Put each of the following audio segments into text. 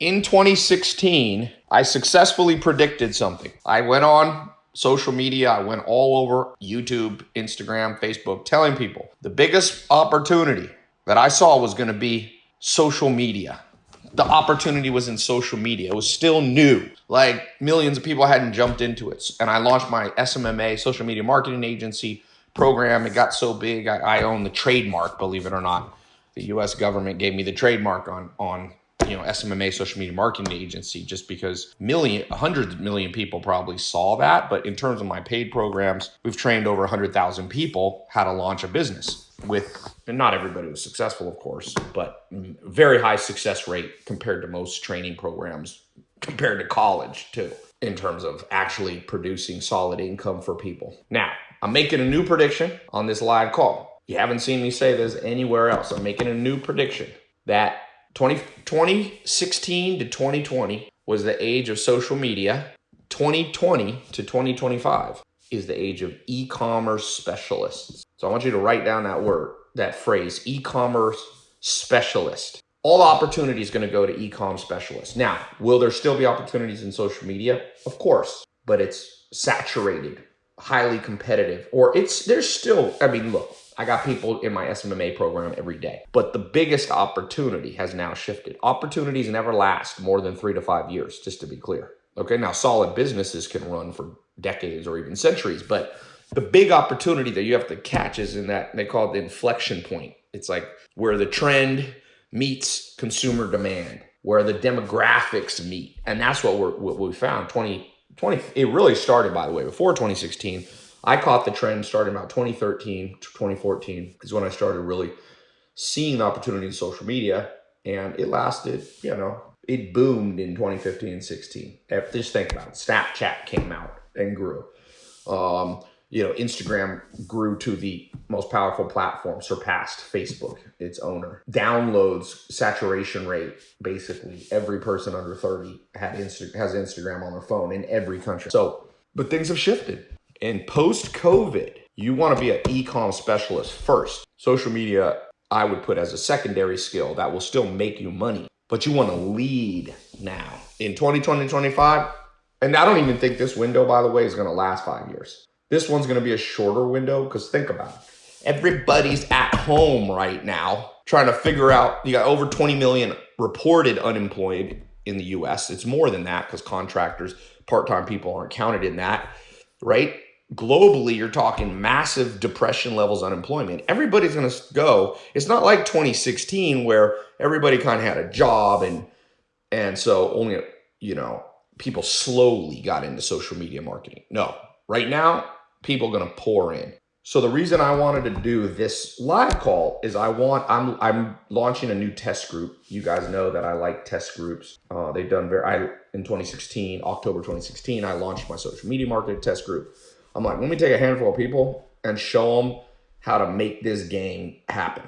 In 2016, I successfully predicted something. I went on social media, I went all over YouTube, Instagram, Facebook, telling people the biggest opportunity that I saw was going to be social media. The opportunity was in social media. It was still new. Like millions of people hadn't jumped into it. And I launched my SMMA, social media marketing agency program. It got so big, I, I own the trademark, believe it or not. The US government gave me the trademark on, on you know SMMA social media marketing agency just because million hundreds million people probably saw that. But in terms of my paid programs we've trained over 100,000 people how to launch a business with and not everybody was successful of course but very high success rate compared to most training programs compared to college too in terms of actually producing solid income for people. Now I'm making a new prediction on this live call. You haven't seen me say this anywhere else. I'm making a new prediction that 20, 2016 to 2020 was the age of social media. 2020 to 2025 is the age of e-commerce specialists. So I want you to write down that word, that phrase, e-commerce specialist. All opportunity is going to go to e-com specialists. Now, will there still be opportunities in social media? Of course, but it's saturated, highly competitive, or it's there's still. I mean, look, I got people in my SMMA program every day. But the biggest opportunity has now shifted. Opportunities never last more than three to five years, just to be clear. Okay, now solid businesses can run for decades or even centuries, but the big opportunity that you have to catch is in that they call it the inflection point. It's like where the trend meets consumer demand, where the demographics meet. And that's what, we're, what we found 2020. it really started, by the way, before 2016 I caught the trend starting about 2013 to 2014 is when I started really seeing the opportunity in social media and it lasted, you know, it boomed in 2015 and 16. Just think about it. Snapchat came out and grew. Um, you know, Instagram grew to the most powerful platform, surpassed Facebook, its owner. Downloads, saturation rate, basically every person under 30 had Insta- has Instagram on their phone in every country. So, but things have shifted and post COVID, you want to be an e-com specialist first. Social media, I would put as a secondary skill that will still make you money, but you want to lead now. In 2020, 25, and I don't even think this window, by the way, is going to last five years. This one's going to be a shorter window because think about it. Everybody's at home right now trying to figure out, you got over 20 million reported unemployed in the US. It's more than that because contractors, part-time people aren't counted in that, right? Globally you're talking massive depression levels unemployment. Everybody's going to go. It's not like 2016 where everybody kind of had a job and and so only you know people slowly got into social media marketing. No. Right now people going to pour in. So the reason i wanted to do this live call is i want i'm i'm launching a new test group. You guys know that i like test groups. Uh, they've done very i in 2016 october 2016 i launched my social media marketing test group I'm like, let me take a handful of people and show them how to make this game happen.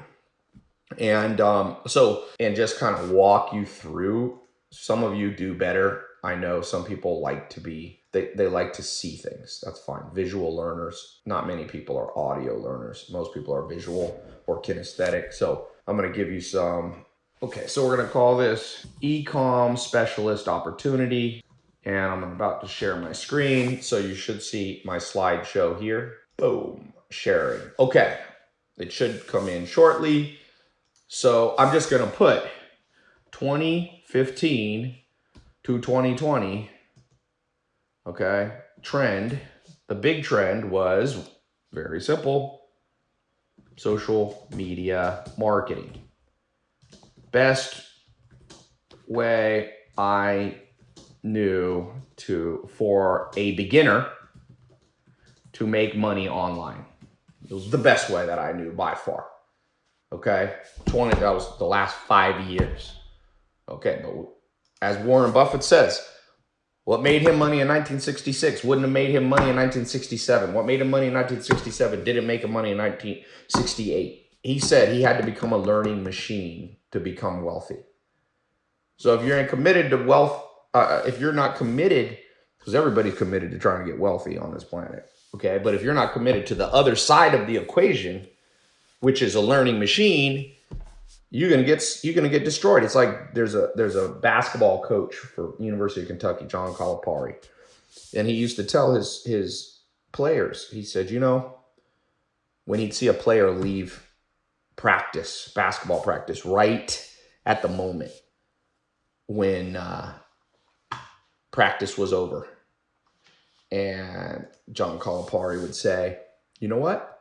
And um, so, and just kind of walk you through. Some of you do better. I know some people like to be, they, they like to see things. That's fine. Visual learners. Not many people are audio learners. Most people are visual or kinesthetic. So I'm going to give you some. Okay, so we're going to call this Ecom Specialist Opportunity and I'm about to share my screen. So you should see my slideshow here. Boom, sharing. Okay, it should come in shortly. So I'm just gonna put 2015 to 2020, okay, trend. The big trend was very simple, social media marketing. Best way I knew to for a beginner to make money online. It was the best way that I knew by far. Okay, 20 that was the last five years. Okay, but as Warren Buffett says, what made him money in 1966 wouldn't have made him money in 1967. What made him money in 1967 didn't make him money in 1968. He said he had to become a learning machine to become wealthy. So if you're committed to wealth uh, if you're not committed, because everybody's committed to trying to get wealthy on this planet, okay? But if you're not committed to the other side of the equation, which is a learning machine, you're gonna get you're gonna get destroyed. It's like there's a there's a basketball coach for University of Kentucky, John Calipari, and he used to tell his his players. He said, you know, when he'd see a player leave practice, basketball practice, right at the moment when uh, practice was over, and John Calipari would say, you know what?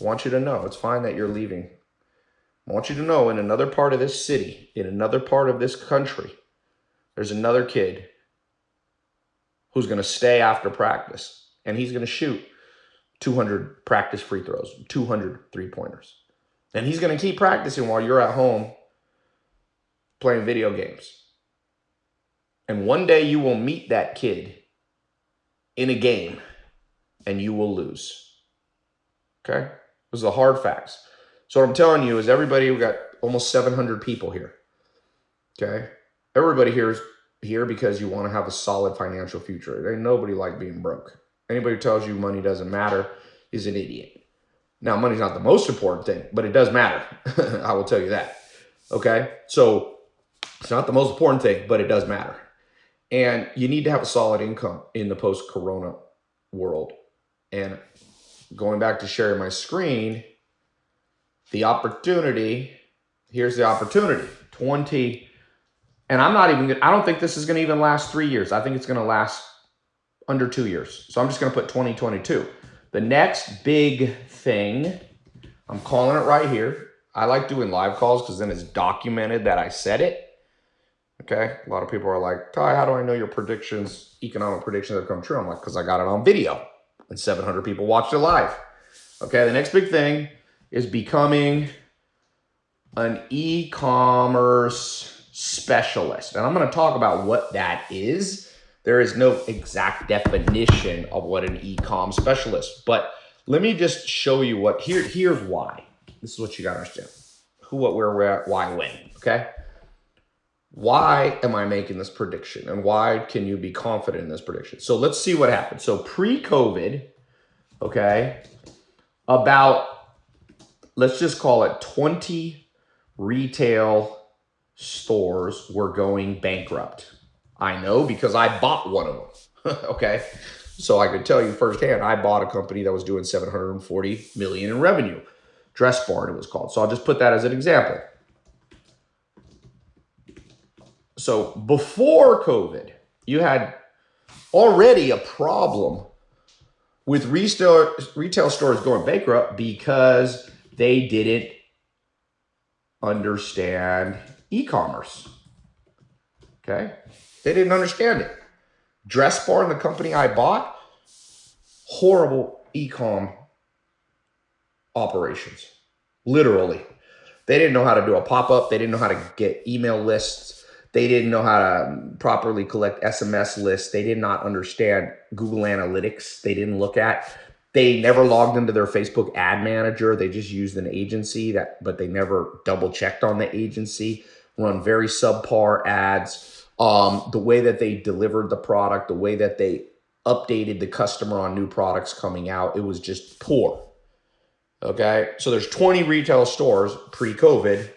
I want you to know it's fine that you're leaving I want you to know in another part of this city, in another part of this country, there's another kid who's going to stay after practice and he's going to shoot 200 practice free throws, 200 three pointers. And he's going to keep practicing while you're at home playing video games. And one day you will meet that kid in a game and you will lose. Okay? Those are the hard facts. So what I'm telling you is everybody, we got almost 700 people here. Okay. Everybody here is here because you want to have a solid financial future. Ain't nobody like being broke. Anybody who tells you money doesn't matter is an idiot. Now, money's not the most important thing, but it does matter. I will tell you that. Okay. So it's not the most important thing, but it does matter. And you need to have a solid income in the post corona world. And going back to sharing my screen, the opportunity, here's the opportunity 20. And I'm not even, I don't think this is going to even last three years. I think it's going to last under two years. So I'm just going to put 2022. The next big thing, I'm calling it right here. I like doing live calls because then it's documented that I said it. Okay. A lot of people are like, Tai, how do I know your predictions, economic predictions have come true? I'm like, because I got it on video and 700 people watched it live. Okay. The next big thing is becoming an e-commerce specialist. And I'm going to talk about what that is. There is no exact definition of what an e-com specialist, but let me just show you what here here's why. This is what you got to understand. Who, what, where, where, why, when, okay? Why am I making this prediction and why can you be confident in this prediction? So let's see what happened. So pre-COVID, okay, about let's just call it 20 retail stores were going bankrupt. I know because I bought one of them. okay. So I could tell you firsthand, I bought a company that was doing 740 million in revenue. Dress Barn it was called. So I'll just put that as an example. So before COVID, you had already a problem with retail retail stores going bankrupt because they didn't understand e-commerce. Okay? They didn't understand it. Dress Barn, the company I bought, horrible e-com operations. Literally. They didn't know how to do a pop-up. They didn't know how to get email lists. They didn't know how to properly collect SMS lists. They did not understand Google Analytics. They didn't look at. They never logged into their Facebook ad manager. They just used an agency that, but they never double checked on the agency. Run very subpar ads. Um, the way that they delivered the product, the way that they updated the customer on new products coming out, it was just poor. Okay, so there's 20 retail stores pre-COVID,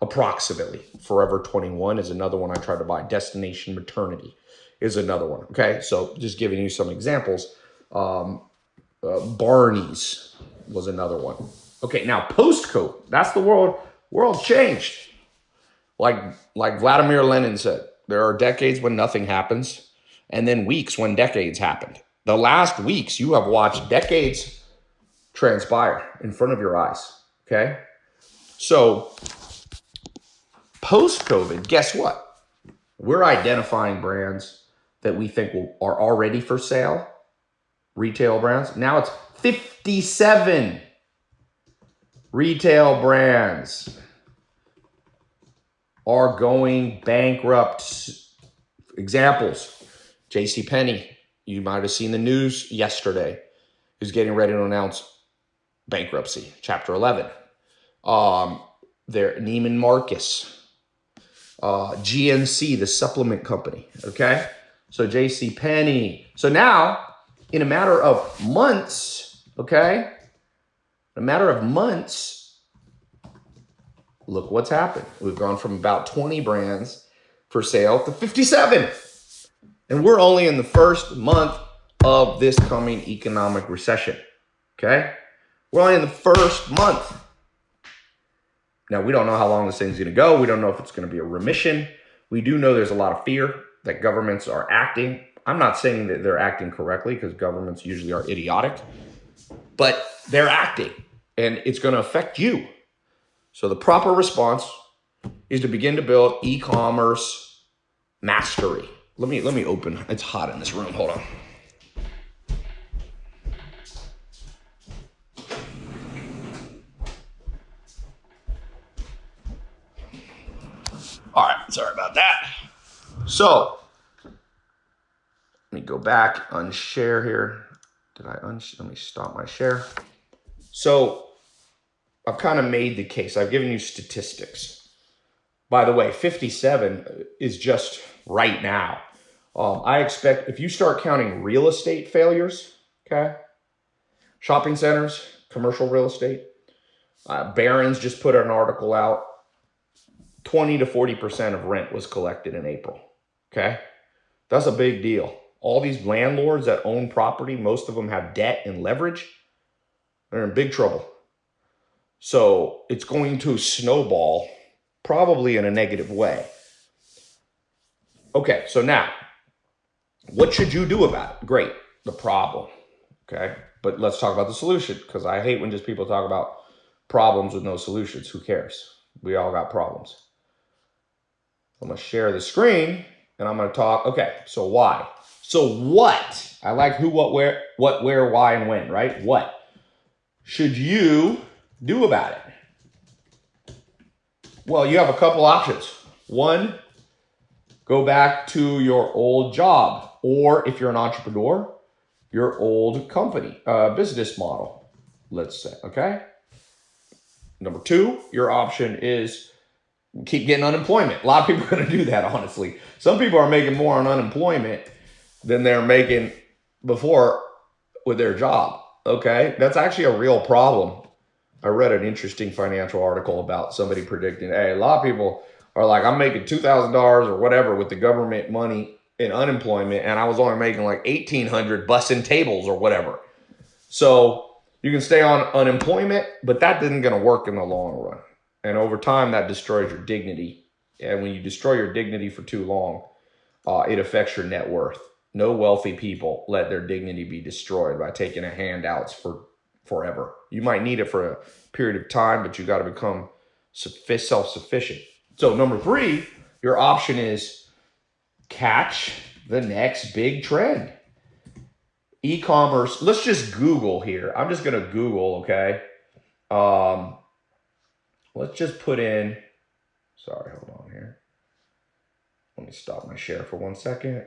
approximately. Forever 21 is another one I tried to buy. Destination Maternity is another one. Okay, so just giving you some examples. Um, uh, Barney's was another one. Okay, now post-COVID, that's the world. World changed. Like like Vladimir Lenin said, there are decades when nothing happens, and then weeks when decades happened. The last weeks you have watched decades transpire in front of your eyes. Okay, so post-COVID, guess what? We're identifying brands that we think will, are already for sale retail brands. Now it's 57 retail brands are going bankrupt. Examples, J.C. Penney. You might have seen the news yesterday. Who's getting ready to announce bankruptcy, Chapter 11. Um, there, Neiman Marcus, uh, GNC, the supplement company. Okay, so J.C. Penney. So now in a matter of months, okay? in A matter of months, look what's happened. We've gone from about 20 brands for sale to 57. And we're only in the first month of this coming economic recession. Okay? We're only in the first month. Now, we don't know how long this thing's going to go. We don't know if it's going to be a remission. We do know there's a lot of fear that governments are acting. I'm not saying that they're acting correctly because governments usually are idiotic, but they're acting and it's going to affect you. So the proper response is to begin to build e-commerce mastery. Let me let me open. It's hot in this room. Hold on. Sorry about that. So, let me go back, unshare here. Did I unshare? Let me stop my share. So, I've kind of made the case. I've given you statistics. By the way, 57 is just right now. Um, I expect if you start counting real estate failures, okay, shopping centers, commercial real estate, uh, Barron's just put an article out 20 to 40% of rent was collected in April. Okay. That's a big deal. All these landlords that own property, most of them have debt and leverage. They're in big trouble. So it's going to snowball probably in a negative way. Okay, so now, what should you do about it? Great, the problem. Okay, but let's talk about the solution because I hate when just people talk about problems with no solutions. Who cares? We all got problems. I'm gonna share the screen and I'm gonna talk, okay, so why? So what? I like who, what, where, what, where, why, and when, right? What should you do about it? Well, you have a couple options. One, go back to your old job, or if you're an entrepreneur, your old company, uh, business model, let's say, okay? Number two, your option is keep getting unemployment. A lot of people are going to do that, honestly. Some people are making more on unemployment than they're making before with their job. Okay. That's actually a real problem. I read an interesting financial article about somebody predicting, hey, a lot of people are like, I'm making $2,000 or whatever with the government money in unemployment, and I was only making like 1800 bussing tables or whatever. So you can stay on unemployment, but that isn't going to work in the long run. And over time, that destroys your dignity. And when you destroy your dignity for too long, uh, it affects your net worth. No wealthy people let their dignity be destroyed by taking a handouts for forever. You might need it for a period of time, but you got to become self-sufficient. So number three, your option is catch the next big trend. E-commerce, let's just Google here. I'm just going to Google, okay? Um, Let's just put in, sorry, hold on here. Let me stop my share for one second.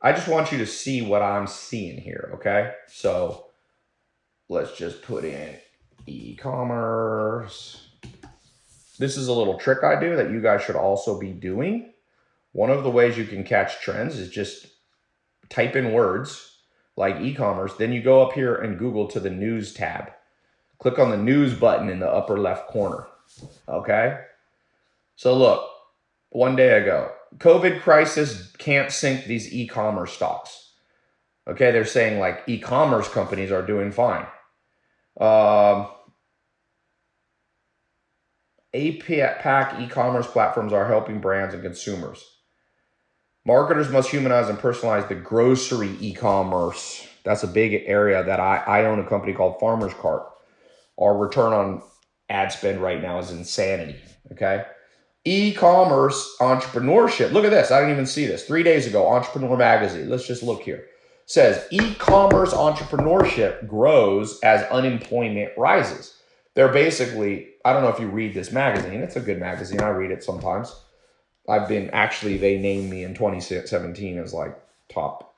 I just want you to see what I'm seeing here, okay? So let's just put in e-commerce. This is a little trick I do that you guys should also be doing. One of the ways you can catch trends is just type in words like e-commerce, then you go up here and Google to the news tab. Click on the news button in the upper left corner. Okay. So look, one day ago, COVID crisis can't sink these e-commerce stocks. Okay. They're saying like e-commerce companies are doing fine. Um, APAC e-commerce platforms are helping brands and consumers. Marketers must humanize and personalize the grocery e-commerce. That's a big area that I, I own a company called Farmer's Cart our return on ad spend right now is insanity. Okay. E-commerce entrepreneurship. Look at this. I didn't even see this. Three days ago, Entrepreneur Magazine. Let's just look here. Says e-commerce entrepreneurship grows as unemployment rises. They're basically, I don't know if you read this magazine. It's a good magazine. I read it sometimes. I've been actually, they named me in 2017 as like top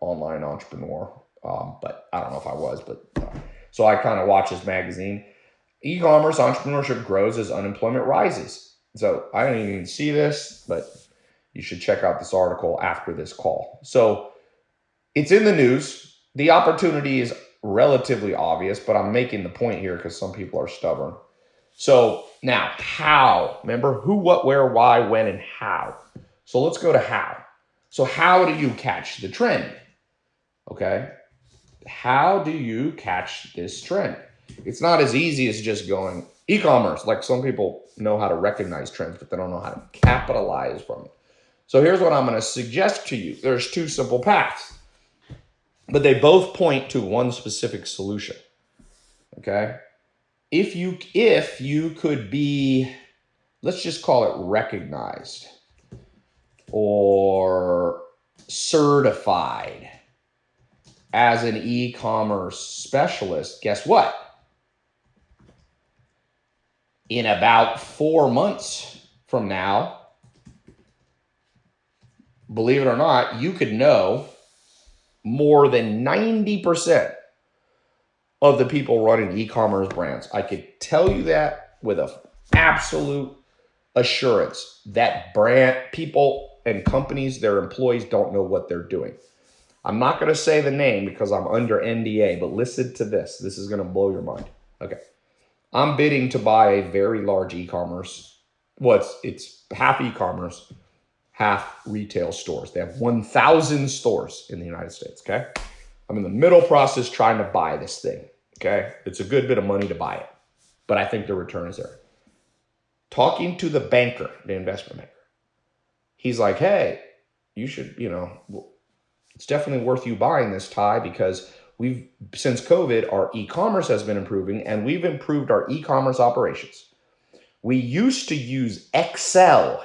online entrepreneur. Um, but I don't know if I was, but uh, so I kind of watch this magazine. E-commerce entrepreneurship grows as unemployment rises. So I don't even see this, but you should check out this article after this call. So it's in the news. The opportunity is relatively obvious, but I'm making the point here because some people are stubborn. So now, how? Remember who, what, where, why, when, and how. So let's go to how. So, how do you catch the trend? Okay. How do you catch this trend? It's not as easy as just going e commerce. Like some people know how to recognize trends, but they don't know how to capitalize from it. So, here's what I'm going to suggest to you there's two simple paths, but they both point to one specific solution. Okay if you if you could be let's just call it recognized or certified as an e-commerce specialist guess what in about 4 months from now believe it or not you could know more than 90% of the people running e-commerce brands. I could tell you that with a absolute assurance that brand people and companies, their employees don't know what they're doing. I'm not going to say the name because I'm under NDA, but listen to this. This is going to blow your mind. Okay. I'm bidding to buy a very large e-commerce. What's it's half e-commerce, half retail stores. They have 1,000 stores in the United States. Okay. I'm in the middle process trying to buy this thing. Okay. It's a good bit of money to buy it, but I think the return is there. Talking to the banker, the investment banker, he's like, hey, you should, you know, it's definitely worth you buying this Tai because we've, since COVID, our e commerce has been improving and we've improved our e commerce operations. We used to use Excel,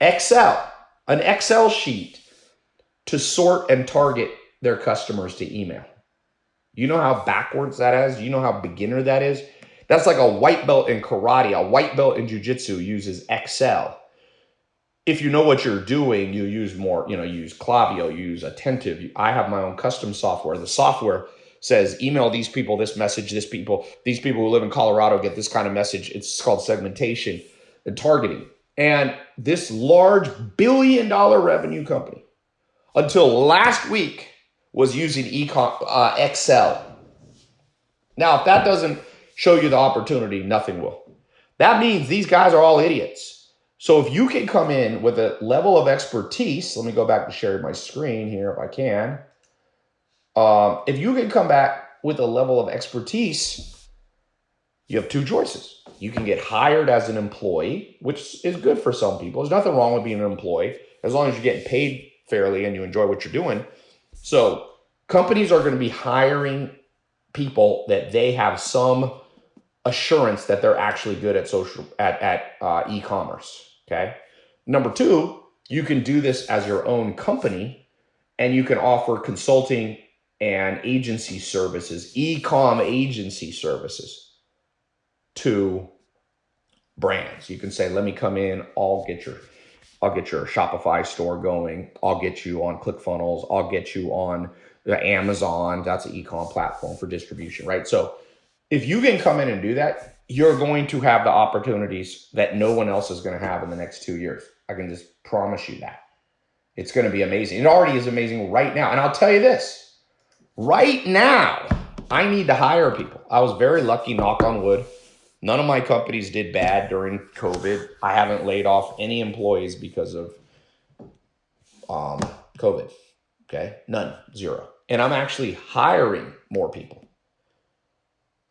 Excel, an Excel sheet to sort and target their customers to email. You know how backwards that is? You know how beginner that is? That's like a white belt in karate, a white belt in jujitsu uses Excel. If you know what you're doing, you use more, you know, use Klaviyo, use Attentive. I have my own custom software. The software says email these people this message, this people, these people who live in Colorado get this kind of message. It's called segmentation and targeting. And this large billion dollar revenue company until last week was using econ, uh, Excel. Now, if that doesn't show you the opportunity, nothing will. That means these guys are all idiots. So if you can come in with a level of expertise, let me go back to sharing my screen here if I can. Um, if you can come back with a level of expertise, you have two choices. You can get hired as an employee, which is good for some people. There's nothing wrong with being an employee as long as you're getting paid fairly and you enjoy what you're doing. So companies are going to be hiring people that they have some assurance that they're actually good at social at at uh, e-commerce. Okay. Number two, you can do this as your own company, and you can offer consulting and agency services, e-com agency services to brands. You can say, "Let me come in. I'll get your." I'll get your Shopify store going. I'll get you on ClickFunnels. I'll get you on Amazon. That's an e-com platform for distribution, right? So if you can come in and do that, you're going to have the opportunities that no one else is going to have in the next two years. I can just promise you that. It's going to be amazing. It already is amazing right now. And I'll tell you this right now, I need to hire people. I was very lucky, knock on wood None of my companies did bad during COVID. I haven't laid off any employees because of um, COVID. Okay, none, zero. And I'm actually hiring more people.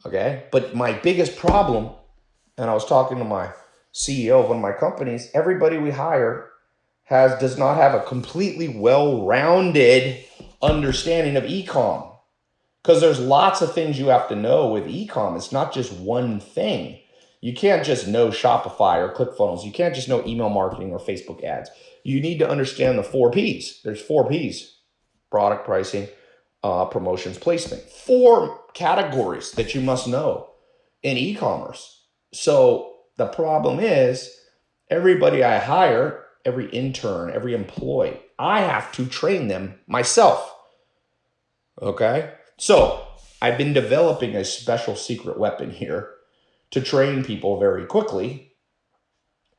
Okay, but my biggest problem, and I was talking to my CEO of one of my companies, everybody we hire has does not have a completely well-rounded understanding of ecom because there's lots of things you have to know with ecom. It's not just one thing. You can't just know Shopify or ClickFunnels. You can't just know email marketing or Facebook ads. You need to understand the four P's. There's four P's product pricing, uh, promotions, placement. Four categories that you must know in e commerce. So the problem is everybody I hire, every intern, every employee, I have to train them myself. Okay. So I've been developing a special secret weapon here to train people very quickly,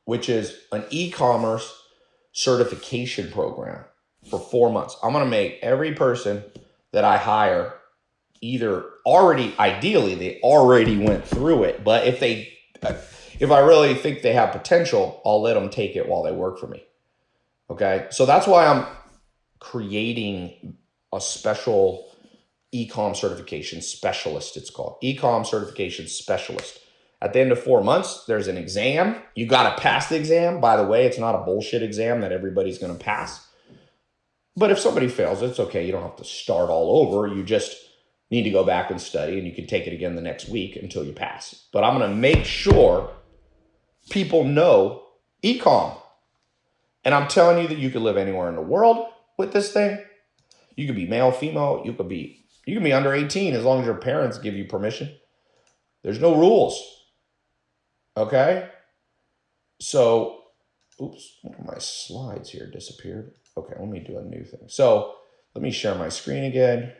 which is an e-commerce certification program for four months. I'm going to make every person that I hire either already ideally they already went through it but if they if i really think they have potential i'll let them take it while they work for me. Okay? So that's why i'm creating a special ecom certification specialist it's called. Ecom certification specialist. At the end of four months there's an exam. You got to pass the exam. By the way it's not a bullshit exam that everybody's going to pass but if somebody fails it's okay you don't have to start all over you just need to go back and study and you can take it again the next week until you pass. But I'm going to make sure people know ecom. And I'm telling you that you could live anywhere in the world with this thing. You could be male, female, you could be you can be under 18 as long as your parents give you permission. There's no rules. Okay? So, oops, one of my slides here disappeared. Okay, let me do a new thing. So, let me share my screen again.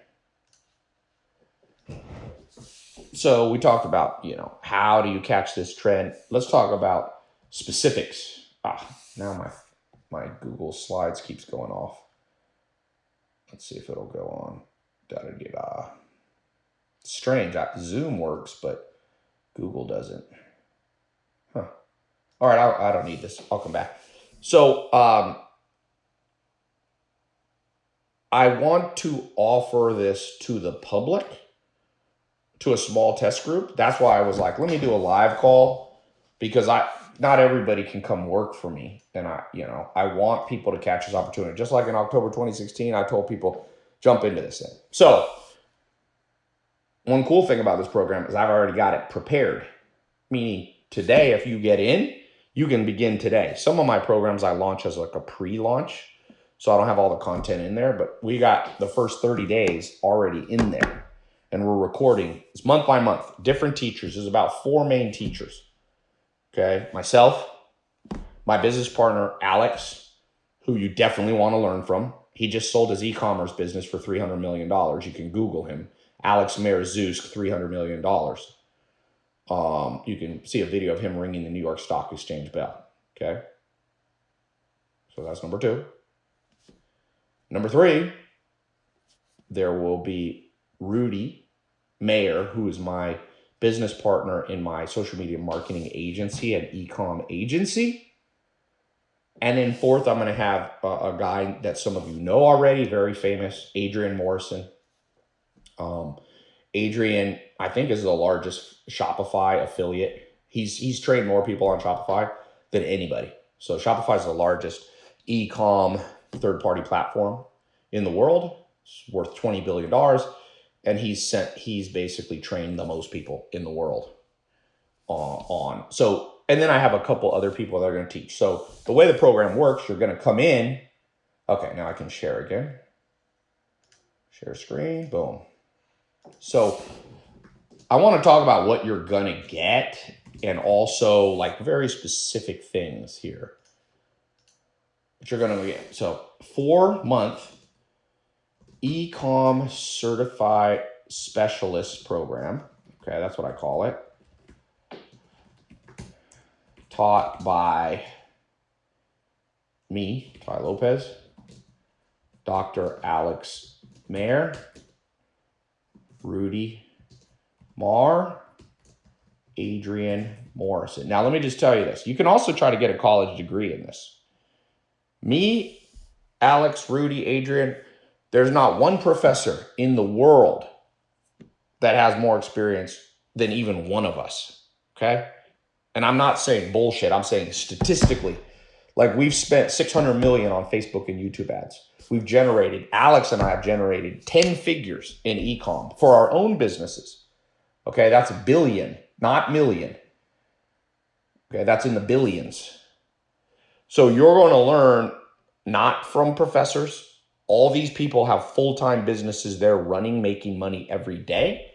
So we talked about, you know, how do you catch this trend? Let's talk about specifics. Ah, now my my Google Slides keeps going off. Let's see if it'll go on. Da da da da. Strange. Zoom works, but Google doesn't. Huh. All right, I, I don't need this. I'll come back. So um, I want to offer this to the public to a small test group. That's why I was like, let me do a live call because I not everybody can come work for me. And I, you know, I want people to catch this opportunity. Just like in October 2016, I told people, jump into this thing. So one cool thing about this program is I've already got it prepared. Meaning today, if you get in, you can begin today. Some of my programs I launch as like a pre-launch. So I don't have all the content in there, but we got the first 30 days already in there and we're recording. It's month by month, different teachers. There's about four main teachers. Okay, myself, my business partner, Alex, who you definitely want to learn from. He just sold his e-commerce business for $300 million. You can Google him. Alex Mehr Zoosk, $300 million. Um, you can see a video of him ringing the New York Stock Exchange bell. Okay. So that's number two. Number three, there will be Rudy Mawer, who is my business partner in my social media marketing agency and ecom agency. And then fourth, I'm going to have a, a, guy that some of you know already, very famous, Adrian Morrison. Um, Adrian, I think, is the largest Shopify affiliate. He's he's trained more people on Shopify than anybody. So Shopify is the largest e-com third-party platform in the world. It's worth $20 billion and he's sent he's basically trained the most people in the world uh, on. So and then i have a couple other people that are going to teach. So the way the program works you're going to come in. Okay now i can share again. Share screen boom. So i want to talk about what you're going to get and also like very specific things here you're going to get so four month Ecom Certified Specialist Program. Okay, that's what I call it. Taught by me, Tai Lopez, Dr. Alex Mehr, Rudy Mawer, Adrian Morrison. Now, let me just tell you this. You can also try to get a college degree in this. Me, Alex, Rudy, Adrian, there's not one professor in the world that has more experience than even one of us. Okay. And I'm not saying bullshit. I'm saying statistically, like we've spent 600 million on Facebook and YouTube ads. We've generated, Alex and I have generated 10 figures in ecom for our own businesses. Okay. That's a billion, not million. Okay. That's in the billions. So you're going to learn not from professors, all these people have full-time businesses they're running, making money every day.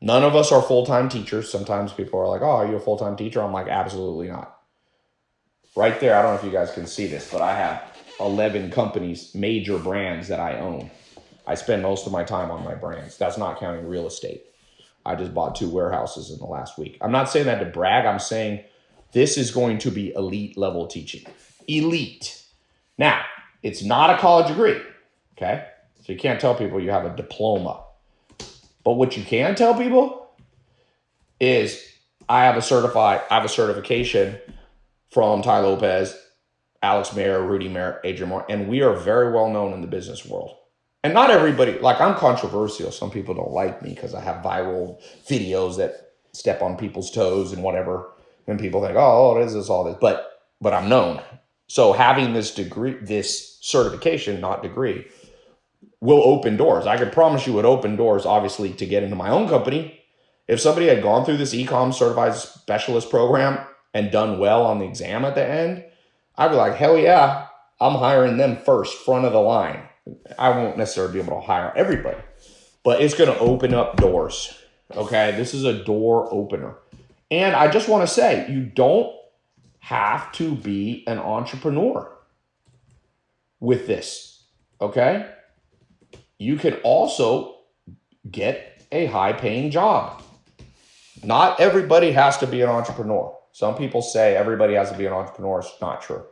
None of us are full-time teachers. Sometimes people are like, oh, are you a full-time teacher? I'm like, absolutely not. Right there, I don't know if you guys can see this, but I have 11 companies, major brands that I own. I spend most of my time on my brands. That's not counting real estate. I just bought two warehouses in the last week. I'm not saying that to brag. I'm saying this is going to be elite level teaching. Elite. Now, it's not a college degree, okay? So you can't tell people you have a diploma. But what you can tell people is I have a certified, I have a certification from Tai Lopez, Alex Mehr, Rudy Mawer, Adrian Moore, and we are very well known in the business world. And not everybody, like I'm controversial. Some people don't like me because I have viral videos that step on people's toes and whatever. And people think, oh, oh what is this, all this? But but I'm known. So having this degree, this certification, not degree, will open doors. I can promise you it open doors, obviously, to get into my own company. If somebody had gone through this ecom certified specialist program and done well on the exam at the end, I'd be like, hell yeah, I'm hiring them first, front of the line. I won't necessarily be able to hire everybody, but it's going to open up doors. Okay. This is a door opener. And I just want to say, you don't have to be an entrepreneur with this. Okay. You can also get a high paying job. Not everybody has to be an entrepreneur. Some people say everybody has to be an entrepreneur. It's not true.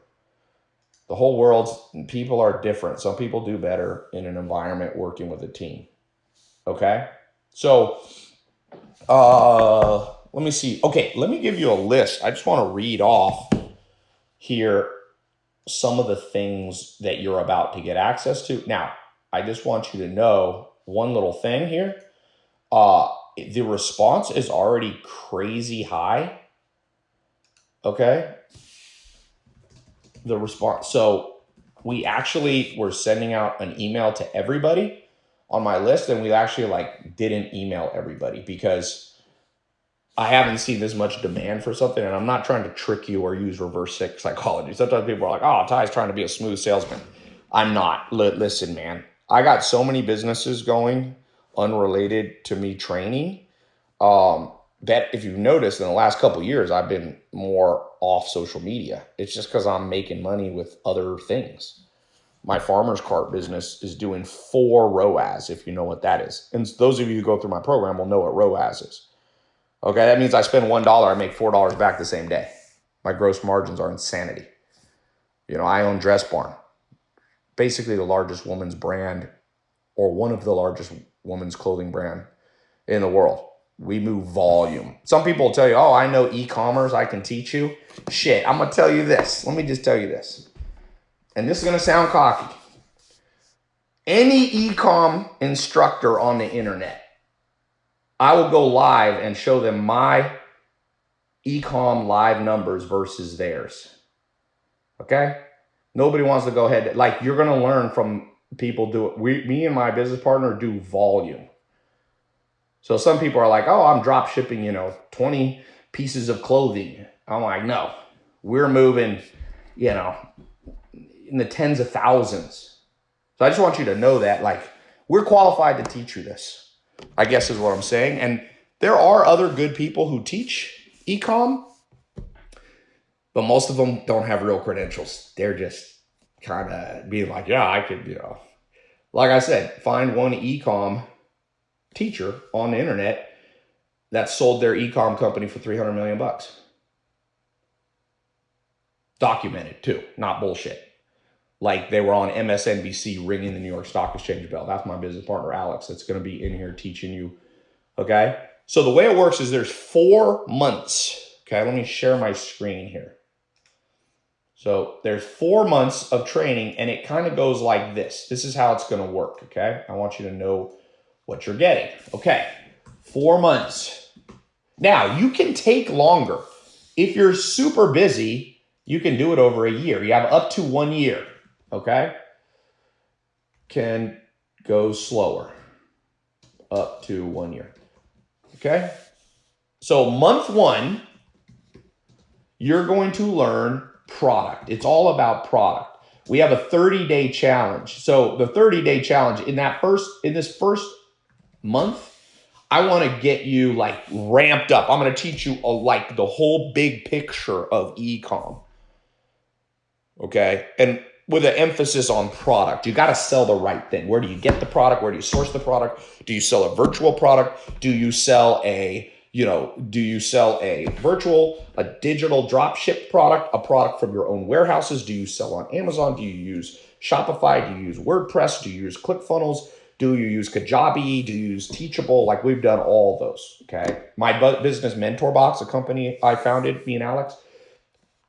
The whole world's people are different. Some people do better in an environment working with a team. Okay. So, uh, let me see. Okay. Let me give you a list. I just want to read off here some of the things that you're about to get access to. Now, I just want you to know one little thing here. Uh, the response is already crazy high. Okay. The response. So we actually were sending out an email to everybody on my list and we actually like didn't email everybody because I haven't seen this much demand for something and I'm not trying to trick you or use reverse psychology. Sometimes people are like, oh, Tai's trying to be a smooth salesman. I'm not. L- listen, man, I got so many businesses going unrelated to me training. Um, that if you've noticed in the last couple years, I've been more off social media. It's just because I'm making money with other things. My farmer's cart business is doing four ROAS, if you know what that is. And those of you who go through my program will know what ROAS is. Okay, that means I spend $1, I make $4 back the same day. My gross margins are insanity. You know, I own Dress Barn, basically the largest woman's brand or one of the largest women's clothing brand in the world. We move volume. Some people will tell you, oh, I know e-commerce, I can teach you. Shit, I'm gonna tell you this. Let me just tell you this. And this is gonna sound cocky. Any e-com instructor on the internet, I will go live and show them my e-com live numbers versus theirs. Okay? Nobody wants to go ahead. Like you're gonna learn from people do it. We, me and my business partner do volume. So some people are like, oh, I'm drop shipping, you know, 20 pieces of clothing. I'm like, no, we're moving, you know, in the tens of thousands. So I just want you to know that, like, we're qualified to teach you this, I guess is what I'm saying. And there are other good people who teach ecom, but most of them don't have real credentials. They're just kind of being like, yeah, I could, you know, like I said, find one ecom teacher on the internet that sold their ecom company for 300 million bucks. Documented too, not bullshit. Like they were on MSNBC ringing the New York Stock Exchange bell. That's my business partner, Alex, that's going to be in here teaching you. Okay. So the way it works is there's four months. Okay. Let me share my screen here. So there's four months of training and it kind of goes like this. This is how it's going to work. Okay. I want you to know what you're getting. Okay. Four months. Now you can take longer. If you're super busy, you can do it over a year. You have up to one year. Okay. Can go slower up to one year. Okay. So month one, you're going to learn product. It's all about product. We have a 30 day challenge. So the 30 day challenge in that first, in this first month, I want to get you like ramped up. I'm going to teach you a, like the whole big picture of ecom. Okay. And with an emphasis on product, you got to sell the right thing. Where do you get the product? Where do you source the product? Do you sell a virtual product? Do you sell a you know, do you sell a virtual, a digital drop ship product, a product from your own warehouses? Do you sell on Amazon? Do you use Shopify? Do you use WordPress? Do you use ClickFunnels? Do you use Kajabi? Do you use Teachable? Like we've done all those. Okay. My business mentor box, a company I founded, me and Alex,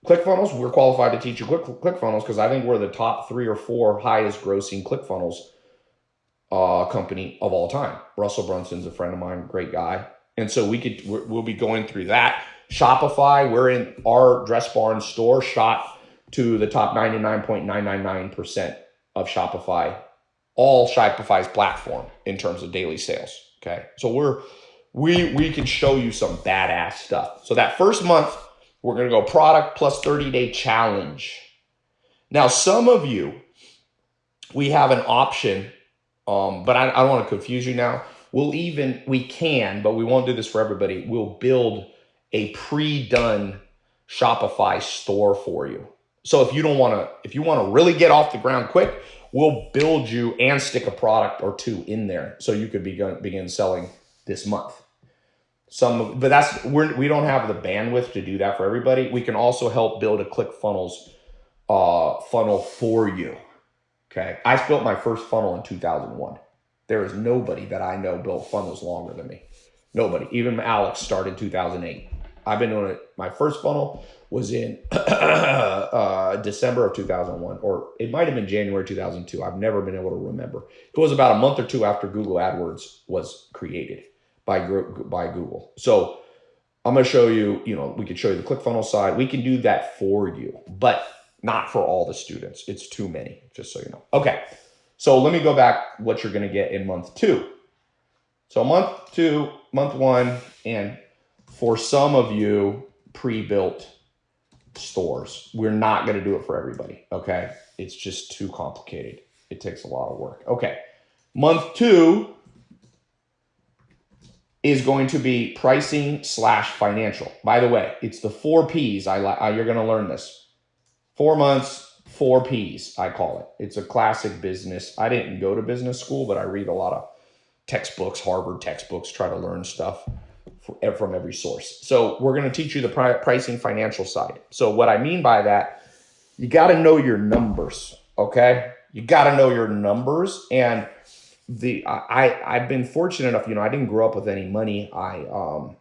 ClickFunnels, we're qualified to teach you Click, ClickFunnels because I think we're the top three or four highest grossing ClickFunnels uh, company of all time. Russell Brunson's a friend of mine, great guy. And so we could, we'll be going through that. Shopify, we're in our Dress Barn store shot to the top 99.999% of Shopify all Shopify's platform in terms of daily sales. Okay. So we're, we, we can show you some badass stuff. So that first month, we're going to go product plus 30 day challenge. Now, some of you, we have an option, um, but I, I don't want to confuse you now. We'll even, we can, but we won't do this for everybody. We'll build a pre-done Shopify store for you. So if you don't want to, if you want to really get off the ground quick, we'll build you and stick a product or two in there so you could begin begin selling this month. Some, but that's we're we don't have the bandwidth to do that for everybody. We can also help build a ClickFunnels uh, funnel for you. Okay, I built my first funnel in 2001. There is nobody that I know built funnels longer than me. Nobody. Even Alex started 2008. I've been doing it. My first funnel was in uh, December of 2001, or it might have been January 2002. I've never been able to remember. It was about a month or two after Google AdWords was created by by Google. So I'm going to show you. You know, we could show you the ClickFunnels side. We can do that for you, but not for all the students. It's too many, just so you know. Okay, so let me go back. What you're going to get in month two. So month two, month one, and for some of you, pre-built stores. We're not going to do it for everybody. Okay. It's just too complicated. It takes a lot of work. Okay. Month two is going to be pricing slash financial. By the way, it's the four P's. I like. You're going to learn this. Four months, four P's. I call it. It's a classic business. I didn't go to business school, but I read a lot of textbooks, Harvard textbooks, try to learn stuff from every source. So we're going to teach you the pricing financial side. So what I mean by that, you got to know your numbers. Okay. You got to know your numbers. And the, I, I've been fortunate enough, you know, I didn't grow up with any money. I, um,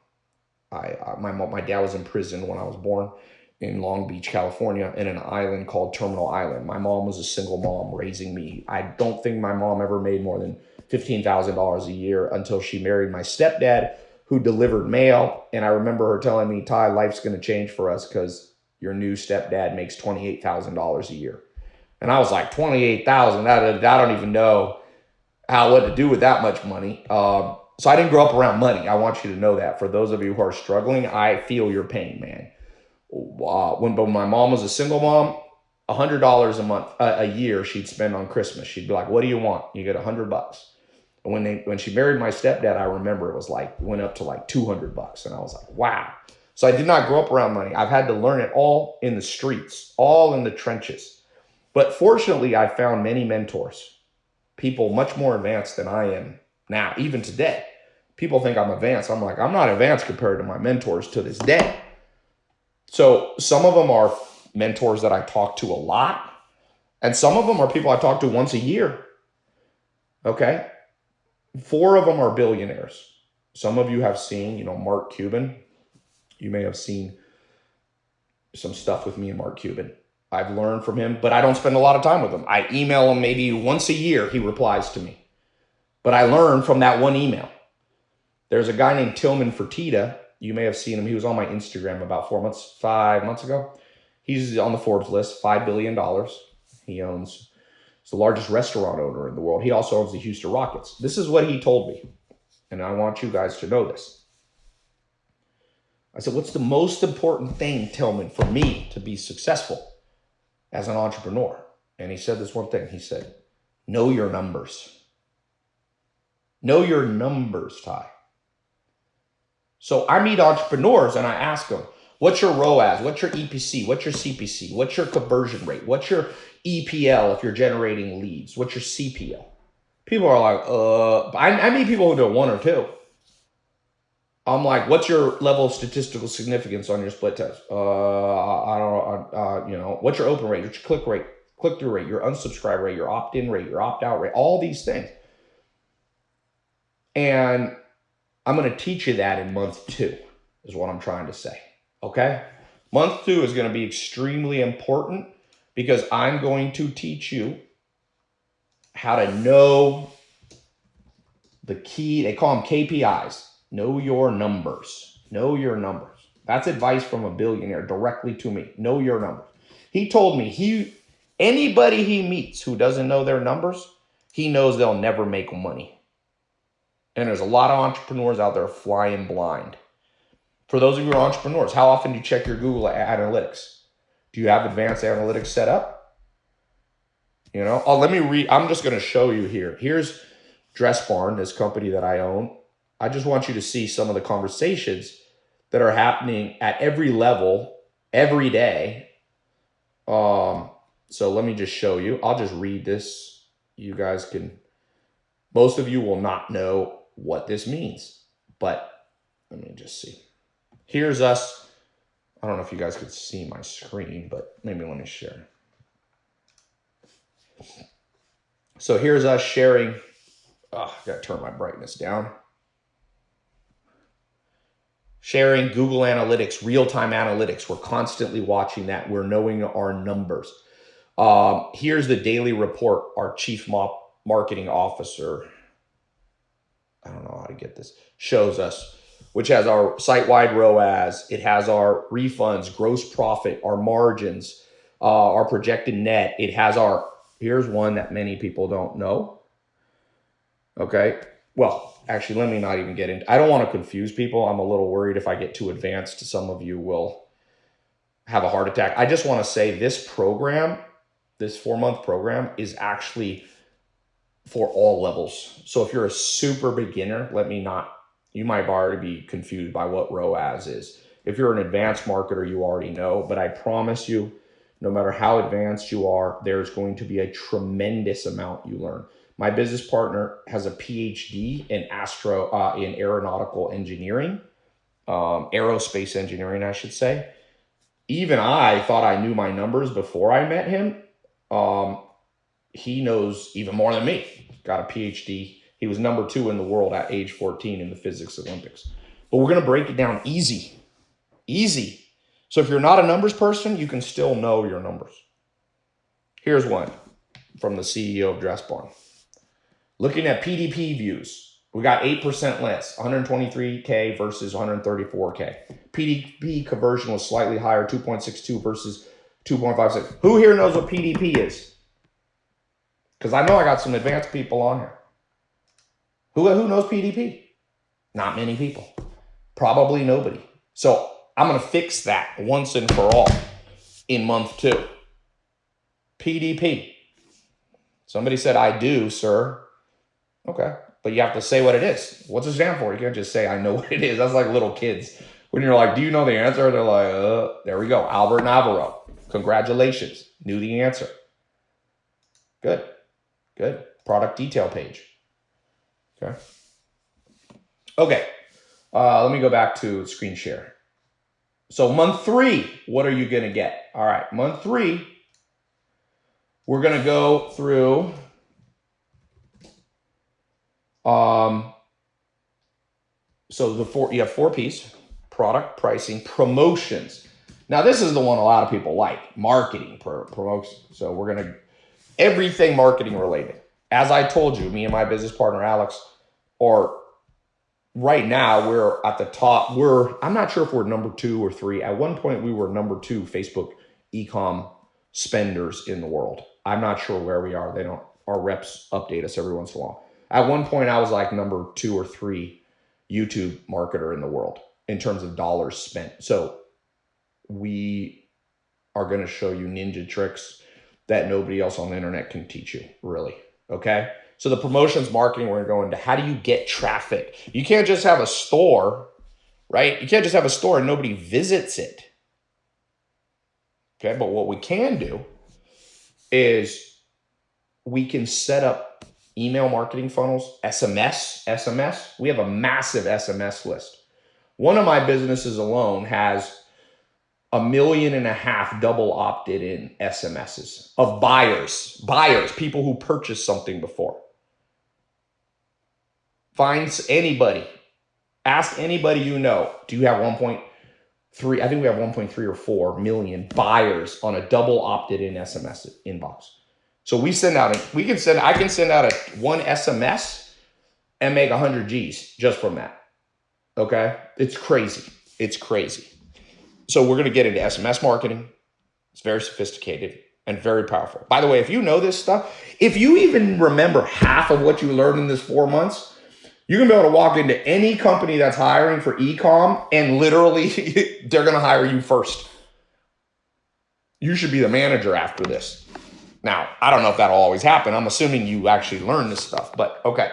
I, uh, my, my dad was in prison when I was born in Long Beach, California, in an island called Terminal Island. My mom was a single mom raising me. I don't think my mom ever made more than $15,000 a year until she married my stepdad who delivered mail. And I remember her telling me, Tai, life's going to change for us because your new stepdad makes $28,000 a year. And I was like, 28,000, I don't even know how, what to do with that much money. Um, so I didn't grow up around money. I want you to know that. For those of you who are struggling, I feel your pain, man. Uh, when, when my mom was a single mom, $100 a month, uh, a year she'd spend on Christmas. She'd be like, what do you want? You get a 100 bucks And when they when she married my stepdad, I remember it was like went up to like 200 bucks, and I was like, wow. So I did not grow up around money. I've had to learn it all in the streets, all in the trenches. But fortunately, I found many mentors, people much more advanced than I am now, even today. People think I'm advanced. I'm like, I'm not advanced compared to my mentors to this day. So some of them are mentors that I talk to a lot, and some of them are people I talk to once a year. Okay. Four of them are billionaires. Some of you have seen, you know, Mark Cuban. You may have seen some stuff with me and Mark Cuban. I've learned from him, but I don't spend a lot of time with him. I email him maybe once a year, he replies to me. But I learned from that one email. There's a guy named Tillman Fertitta. You may have seen him. He was on my Instagram about four months, five months ago. He's on the Forbes list, $5 billion. He owns He's the largest restaurant owner in the world. He also owns the Houston Rockets. This is what he told me. And I want you guys to know this. I said, what's the most important thing, Tillman, for me to be successful as an entrepreneur? And he said this one thing. He said, know your numbers. Know your numbers, Tai. So I meet entrepreneurs and I ask them, what's your ROAS? What's your EPC? What's your CPC? What's your conversion rate? What's your EPL if you're generating leads? What's your CPL? People are like, uh, I, I meet people who do one or two. I'm like, what's your level of statistical significance on your split test? Uh, I don't know, uh, you know, what's your open rate, what's your click rate, click through rate, your unsubscribe rate, your opt in rate, your opt out rate, all these things. And I'm going to teach you that in month two, is what I'm trying to say. Okay? Month two is going to be extremely important because I'm going to teach you how to know the key. They call them KPIs. Know your numbers. Know your numbers. That's advice from a billionaire directly to me. Know your numbers. He told me he anybody he meets who doesn't know their numbers, he knows they'll never make money. And there's a lot of entrepreneurs out there flying blind. For those of you who are entrepreneurs, how often do you check your Google Analytics? Do you have advanced analytics set up? You know, oh, let me read. I'm just going to show you here. Here's Dress Barn, this company that I own. I just want you to see some of the conversations that are happening at every level every day. Um, so let me just show you. I'll just read this. You guys can, most of you will not know what this means, but let me just see. Here's us. I don't know if you guys could see my screen, but maybe let me share. So here's us sharing. Oh, I got to turn my brightness down. Sharing Google Analytics, real-time analytics. We're constantly watching that. We're knowing our numbers. Um, here's the daily report. Our chief marketing officer, I don't know how to get this, shows us which has our site-wide ROAS. It has our refunds, gross profit, our margins, uh, our projected net. It has our, here's one that many people don't know. Okay. Well, actually, let me not even get into, I don't want to confuse people. I'm a little worried if I get too advanced, some of you will have a heart attack. I just want to say this program, this four month program is actually for all levels. So if you're a super beginner, let me not you might already be confused by what ROAS is. If you're an advanced marketer, you already know, but I promise you, no matter how advanced you are, there's going to be a tremendous amount you learn. My business partner has a PhD in astro uh, in aeronautical engineering, um, aerospace engineering, I should say. Even I thought I knew my numbers before I met him. Um, he knows even more than me. Got a PhD he was number two in the world at age 14 in the physics Olympics. But we're going to break it down easy. Easy. So if you're not a numbers person, you can still know your numbers. Here's one from the CEO of Dress Barn. Looking at PDP views, we got 8% less, 123K versus 134K. PDP conversion was slightly higher, 2.62 versus 2.56. Who here knows what PDP is? Because I know I got some advanced people on here. Who, who knows PDP? Not many people. Probably nobody. So I'm going to fix that once and for all in month two. PDP. Somebody said, I do, sir. Okay. But you have to say what it is. What's it stand for? You can't just say, I know what it is. That's like little kids. When you're like, do you know the answer? They're like, uh, there we go. Albert Navarro. Congratulations. Knew the answer. Good. Good. Product detail page. Okay. Okay. Uh, let me go back to screen share. So month three, what are you going to get? All right, month three, we're going to go through um, so the four, you have four P's, product, pricing, promotions. Now this is the one a lot of people like, marketing, pro promotion. So we're to, everything marketing related. As I told you, me and my business partner, Alex, or right now we're at the top. We're, I'm not sure if we're number two or three. At one point, we were number two Facebook ecom spenders in the world. I'm not sure where we are. They don't, our reps update us every once in a while. At one point, I was like number two or three YouTube marketer in the world in terms of dollars spent. So we are going to show you ninja tricks that nobody else on the internet can teach you, really. Okay. So the promotions marketing, we're going to go into how do you get traffic? You can't just have a store, right? You can't just have a store and nobody visits it. Okay, but what we can do is we can set up email marketing funnels, SMS, SMS. We have a massive SMS list. One of my businesses alone has a million and a half double opted in SMSs of buyers, buyers, people who purchased something before. Find anybody. Ask anybody you know. Do you have 1.3? I think we have 1.3 or 4 million buyers on a double opted in SMS inbox. So we send out, a, we can send, I can send out a one SMS and make 100 G's just from that. Okay. It's crazy. It's crazy. So we're going to get into SMS marketing. It's very sophisticated and very powerful. By the way, if you know this stuff, if you even remember half of what you learned in this four months, you're gonna be able to walk into any company that's hiring for ecom and literally they're gonna hire you first. You should be the manager after this. Now, I don't know if that'll always happen. I'm assuming you actually learn this stuff, but okay.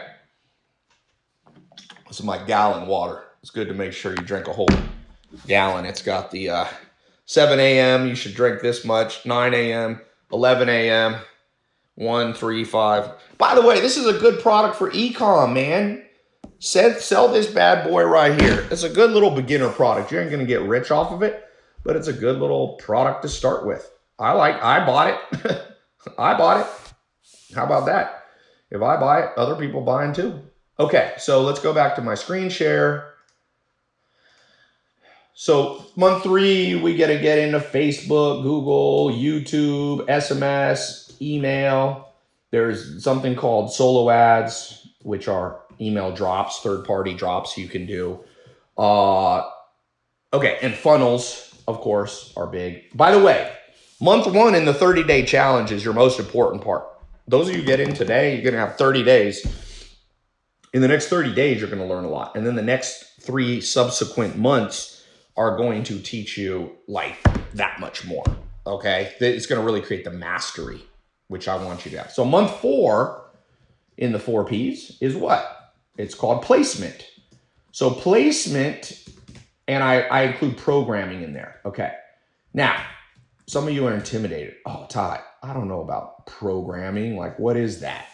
This is my gallon water. It's good to make sure you drink a whole gallon. It's got the uh, 7 a.m. You should drink this much. 9 a.m., 11 a.m., 1, 3, 5. By the way, this is a good product for ecom, man. Sell, sell this bad boy right here. It's a good little beginner product. You ain't going to get rich off of it, but it's a good little product to start with. I like, I bought it. I bought it. How about that? If I buy it, other people buying too. Okay, so let's go back to my screen share. So month three, we get to get into Facebook, Google, YouTube, SMS, email. There's something called solo ads, which are email drops, third party drops you can do. Uh, okay, and funnels, of course, are big. By the way, month one in the 30 day challenge is your most important part. Those of you get in today, you're going to have 30 days. In the next 30 days, you're going to learn a lot. And then the next three subsequent months, are going to teach you like that much more. Okay. It's going to really create the mastery, which I want you to have. So month four in the four P's is what? It's called placement. So placement, and I, I include programming in there. Okay. Now, some of you are intimidated. Oh, Todd, I don't know about programming. Like, what is that?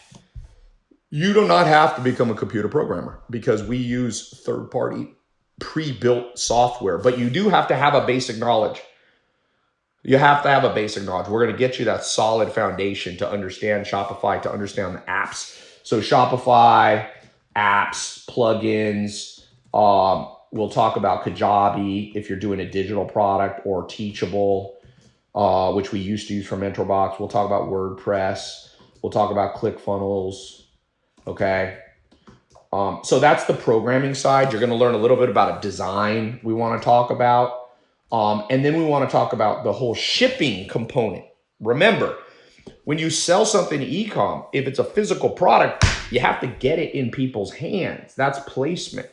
You do not have to become a computer programmer because we use third party pre-built software, but you do have to have a basic knowledge. You have to have a basic knowledge. We're going to get you that solid foundation to understand Shopify, to understand the apps. So Shopify, apps, plugins. Um, we'll talk about Kajabi if you're doing a digital product or Teachable, uh, which we used to use for MentorBox. We'll talk about WordPress. We'll talk about ClickFunnels. Okay. Um, so that's the programming side. You're going to learn a little bit about a design we want to talk about. Um, and then we want to talk about the whole shipping component. Remember, when you sell something ecom, if it's a physical product, you have to get it in people's hands. That's placement.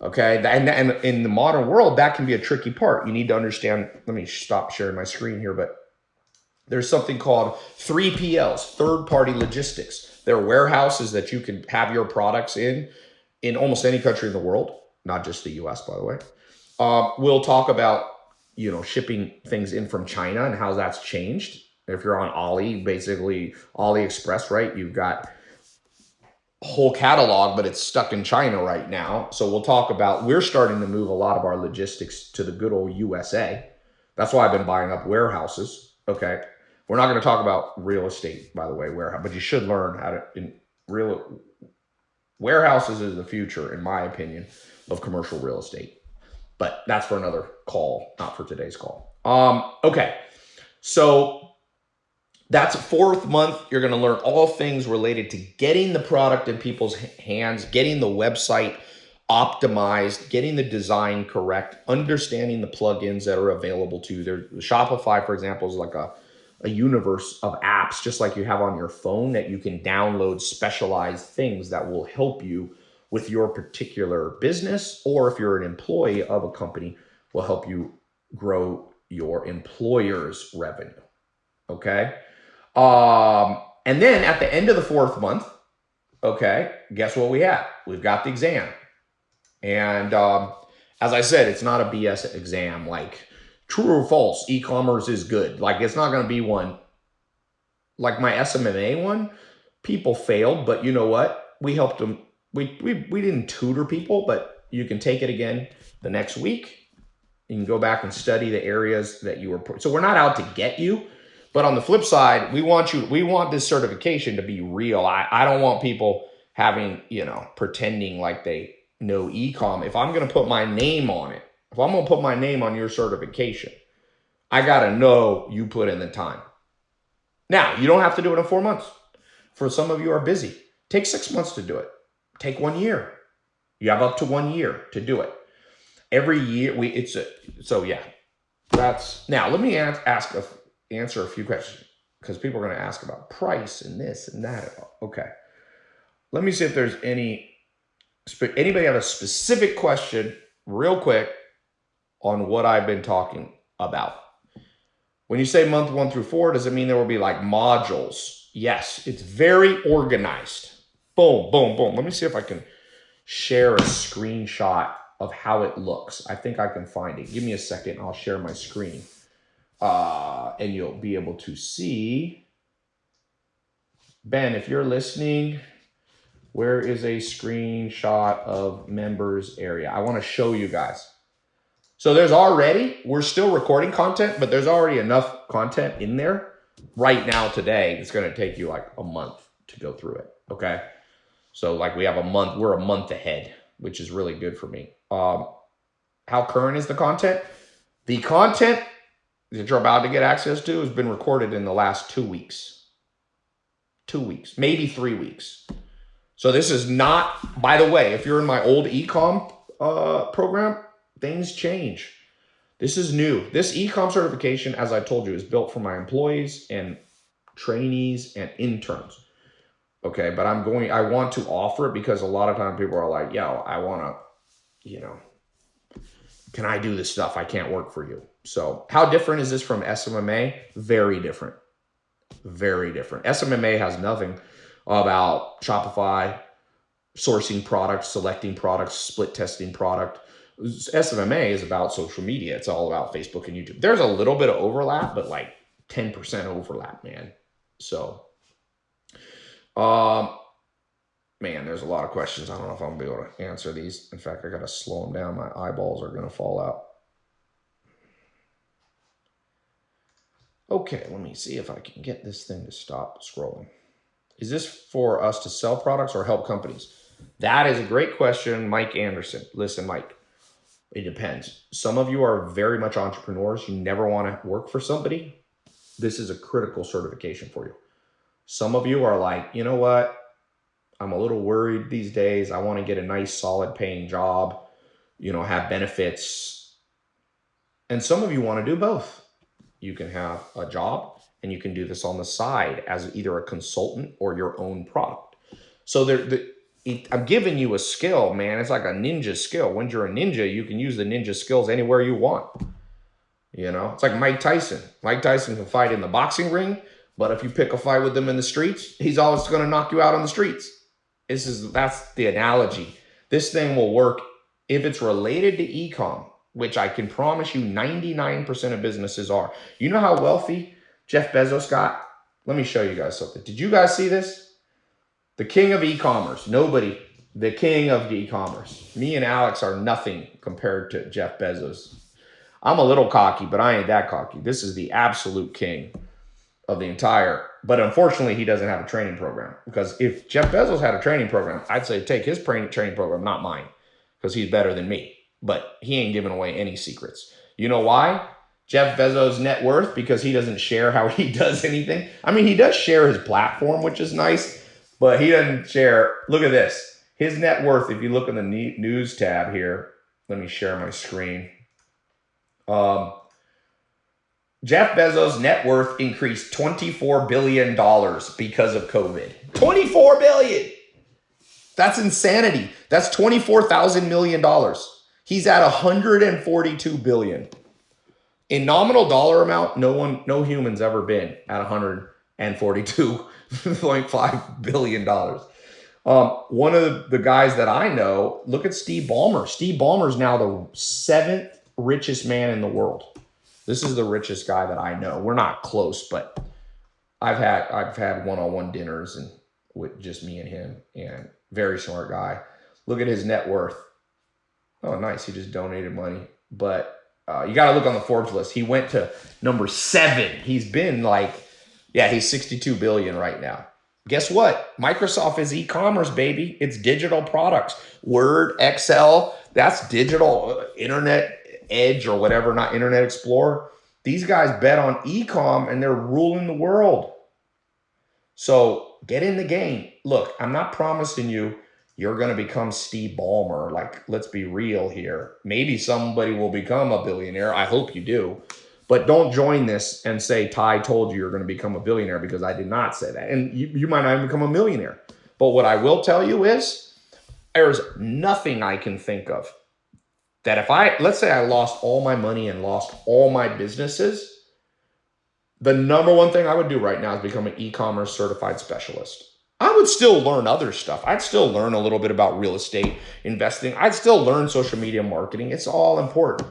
Okay. And, and in the modern world, that can be a tricky part. You need to understand. Let me stop sharing my screen here, but there's something called 3PLs, third party logistics. There are warehouses that you can have your products in, in almost any country in the world, not just the US, by the way. Uh, we'll talk about, you know, shipping things in from China and how that's changed. If you're on Ali, basically AliExpress, right? You've got whole catalog, but it's stuck in China right now. So we'll talk about, we're starting to move a lot of our logistics to the good old USA. That's why I've been buying up warehouses. Okay. We're not going to talk about real estate, by the way, warehouse, but you should learn how to in real warehouses is the future, in my opinion, of commercial real estate. But that's for another call, not for today's call. Um, okay, so that's fourth month. You're going to learn all things related to getting the product in people's hands, getting the website optimized, getting the design correct, understanding the plugins that are available to you. There, Shopify, for example, is like a a universe of apps just like you have on your phone that you can download specialized things that will help you with your particular business or if you're an employee of a company will help you grow your employer's revenue okay um and then at the end of the fourth month okay guess what we have we've got the exam and um as i said it's not a bs exam like true or false, e-commerce is good. Like it's not going to be one like my SMMA one. People failed, but you know what? We helped them. We, we, we didn't tutor people, but you can take it again the next week. You can go back and study the areas that you were. So we're not out to get you, but on the flip side, we want you. We want this certification to be real. I, I don't want people having, you know, pretending like they know ecom. If I'm going to put my name on it, if I'm going to put my name on your certification, I got to know you put in the time. Now, you don't have to do it in four months. For some of you are busy. Take six months to do it. Take one year. You have up to one year to do it. Every year, we it's a so yeah. That's now. Let me ask, ask a, answer a few questions because people are going to ask about price and this and that. Okay, let me see if there's any anybody have a specific question, real quick, on what I've been talking about. When you say month one through four, does it mean there will be like modules? Yes, it's very organized. Boom, boom, boom. Let me see if I can share a screenshot of how it looks. I think I can find it. Give me a second. I'll share my screen. Uh, and you'll be able to see. Ben, if you're listening, where is a screenshot of members area? I want to show you guys. So there's already, we're still recording content, but there's already enough content in there right now today. It's going to take you like a month to go through it. Okay. So like we have a month, we're a month ahead, which is really good for me. Um, how current is the content? The content that you're about to get access to has been recorded in the last two weeks. Two weeks, maybe three weeks. So this is not, by the way, if you're in my old ecom uh, program, things change. This is new. This ecom certification, as I told you, is built for my employees and trainees and interns. Okay, but I'm going, I want to offer it because a lot of times people are like, yo, I want to, you know, can I do this stuff? I can't work for you. So how different is this from SMMA? Very different. Very different. SMMA has nothing about Shopify, sourcing products, selecting products, split testing product. SMMA is about social media. It's all about Facebook and YouTube. There's a little bit of overlap, but like 10% overlap, man. So, um, man, there's a lot of questions. I don't know if I'm gonna be able to answer these. In fact, I gotta slow them down. My eyeballs are gonna fall out. Okay, let me see if I can get this thing to stop scrolling. Is this for us to sell products or help companies? That is a great question, Mike Anderson. Listen, Mike, it depends. Some of you are very much entrepreneurs. You never want to work for somebody. This is a critical certification for you. Some of you are like, you know what? I'm a little worried these days. I want to get a nice, solid paying job, you know, have benefits. And some of you want to do both. You can have a job and you can do this on the side as either a consultant or your own product. So there, the, I'm giving you a skill, man. It's like a ninja skill. When you're a ninja, you can use the ninja skills anywhere you want. You know, it's like Mike Tyson. Mike Tyson can fight in the boxing ring, but if you pick a fight with him in the streets, he's always going to knock you out on the streets. This is that's the analogy. This thing will work if it's related to ecom, which I can promise you 99% of businesses are. You know how wealthy Jeff Bezos got? Let me show you guys something. Did you guys see this? The king of e-commerce. Nobody. The king of e-commerce. Me and Alex are nothing compared to Jeff Bezos. I'm a little cocky, but I ain't that cocky. This is the absolute king of the entire. But unfortunately, he doesn't have a training program. Because if Jeff Bezos had a training program, I'd say take his training program, not mine, because he's better than me. But he ain't giving away any secrets. You know why? Jeff Bezos' net worth because he doesn't share how he does anything. I mean, he does share his platform, which is nice, but he doesn't share. Look at this. His net worth, if you look in the news tab here, let me share my screen. Um, Jeff Bezos' net worth increased $24 billion because of COVID. $24 billion! That's insanity. That's $24,000 million. He's at 142 billion. In nominal dollar amount, no one, no human's ever been at 142.5 billion dollars. Um, one of the guys that I know, look at Steve Ballmer. Steve Ballmer is now the seventh richest man in the world. This is the richest guy that I know. We're not close, but I've had I've had one-on-one dinners and with just me and him, and very smart guy. Look at his net worth. Oh, nice. He just donated money, but uh, you got to look on the Forbes list. He went to number seven. He's been like, yeah, he's 62 billion right now. Guess what? Microsoft is e-commerce, baby. It's digital products. Word, Excel, that's digital uh, internet edge or whatever, not internet explorer. These guys bet on e-com and they're ruling the world. So get in the game. Look, I'm not promising you you're going to become Steve Ballmer. Like, let's be real here. Maybe somebody will become a billionaire. I hope you do. But don't join this and say Tai told you you're going to become a billionaire because I did not say that. And you, you might not even become a millionaire. But what I will tell you is there's nothing I can think of that if I, let's say I lost all my money and lost all my businesses, the number one thing I would do right now is become an e-commerce certified specialist. I would still learn other stuff. I'd still learn a little bit about real estate investing. I'd still learn social media marketing. It's all important.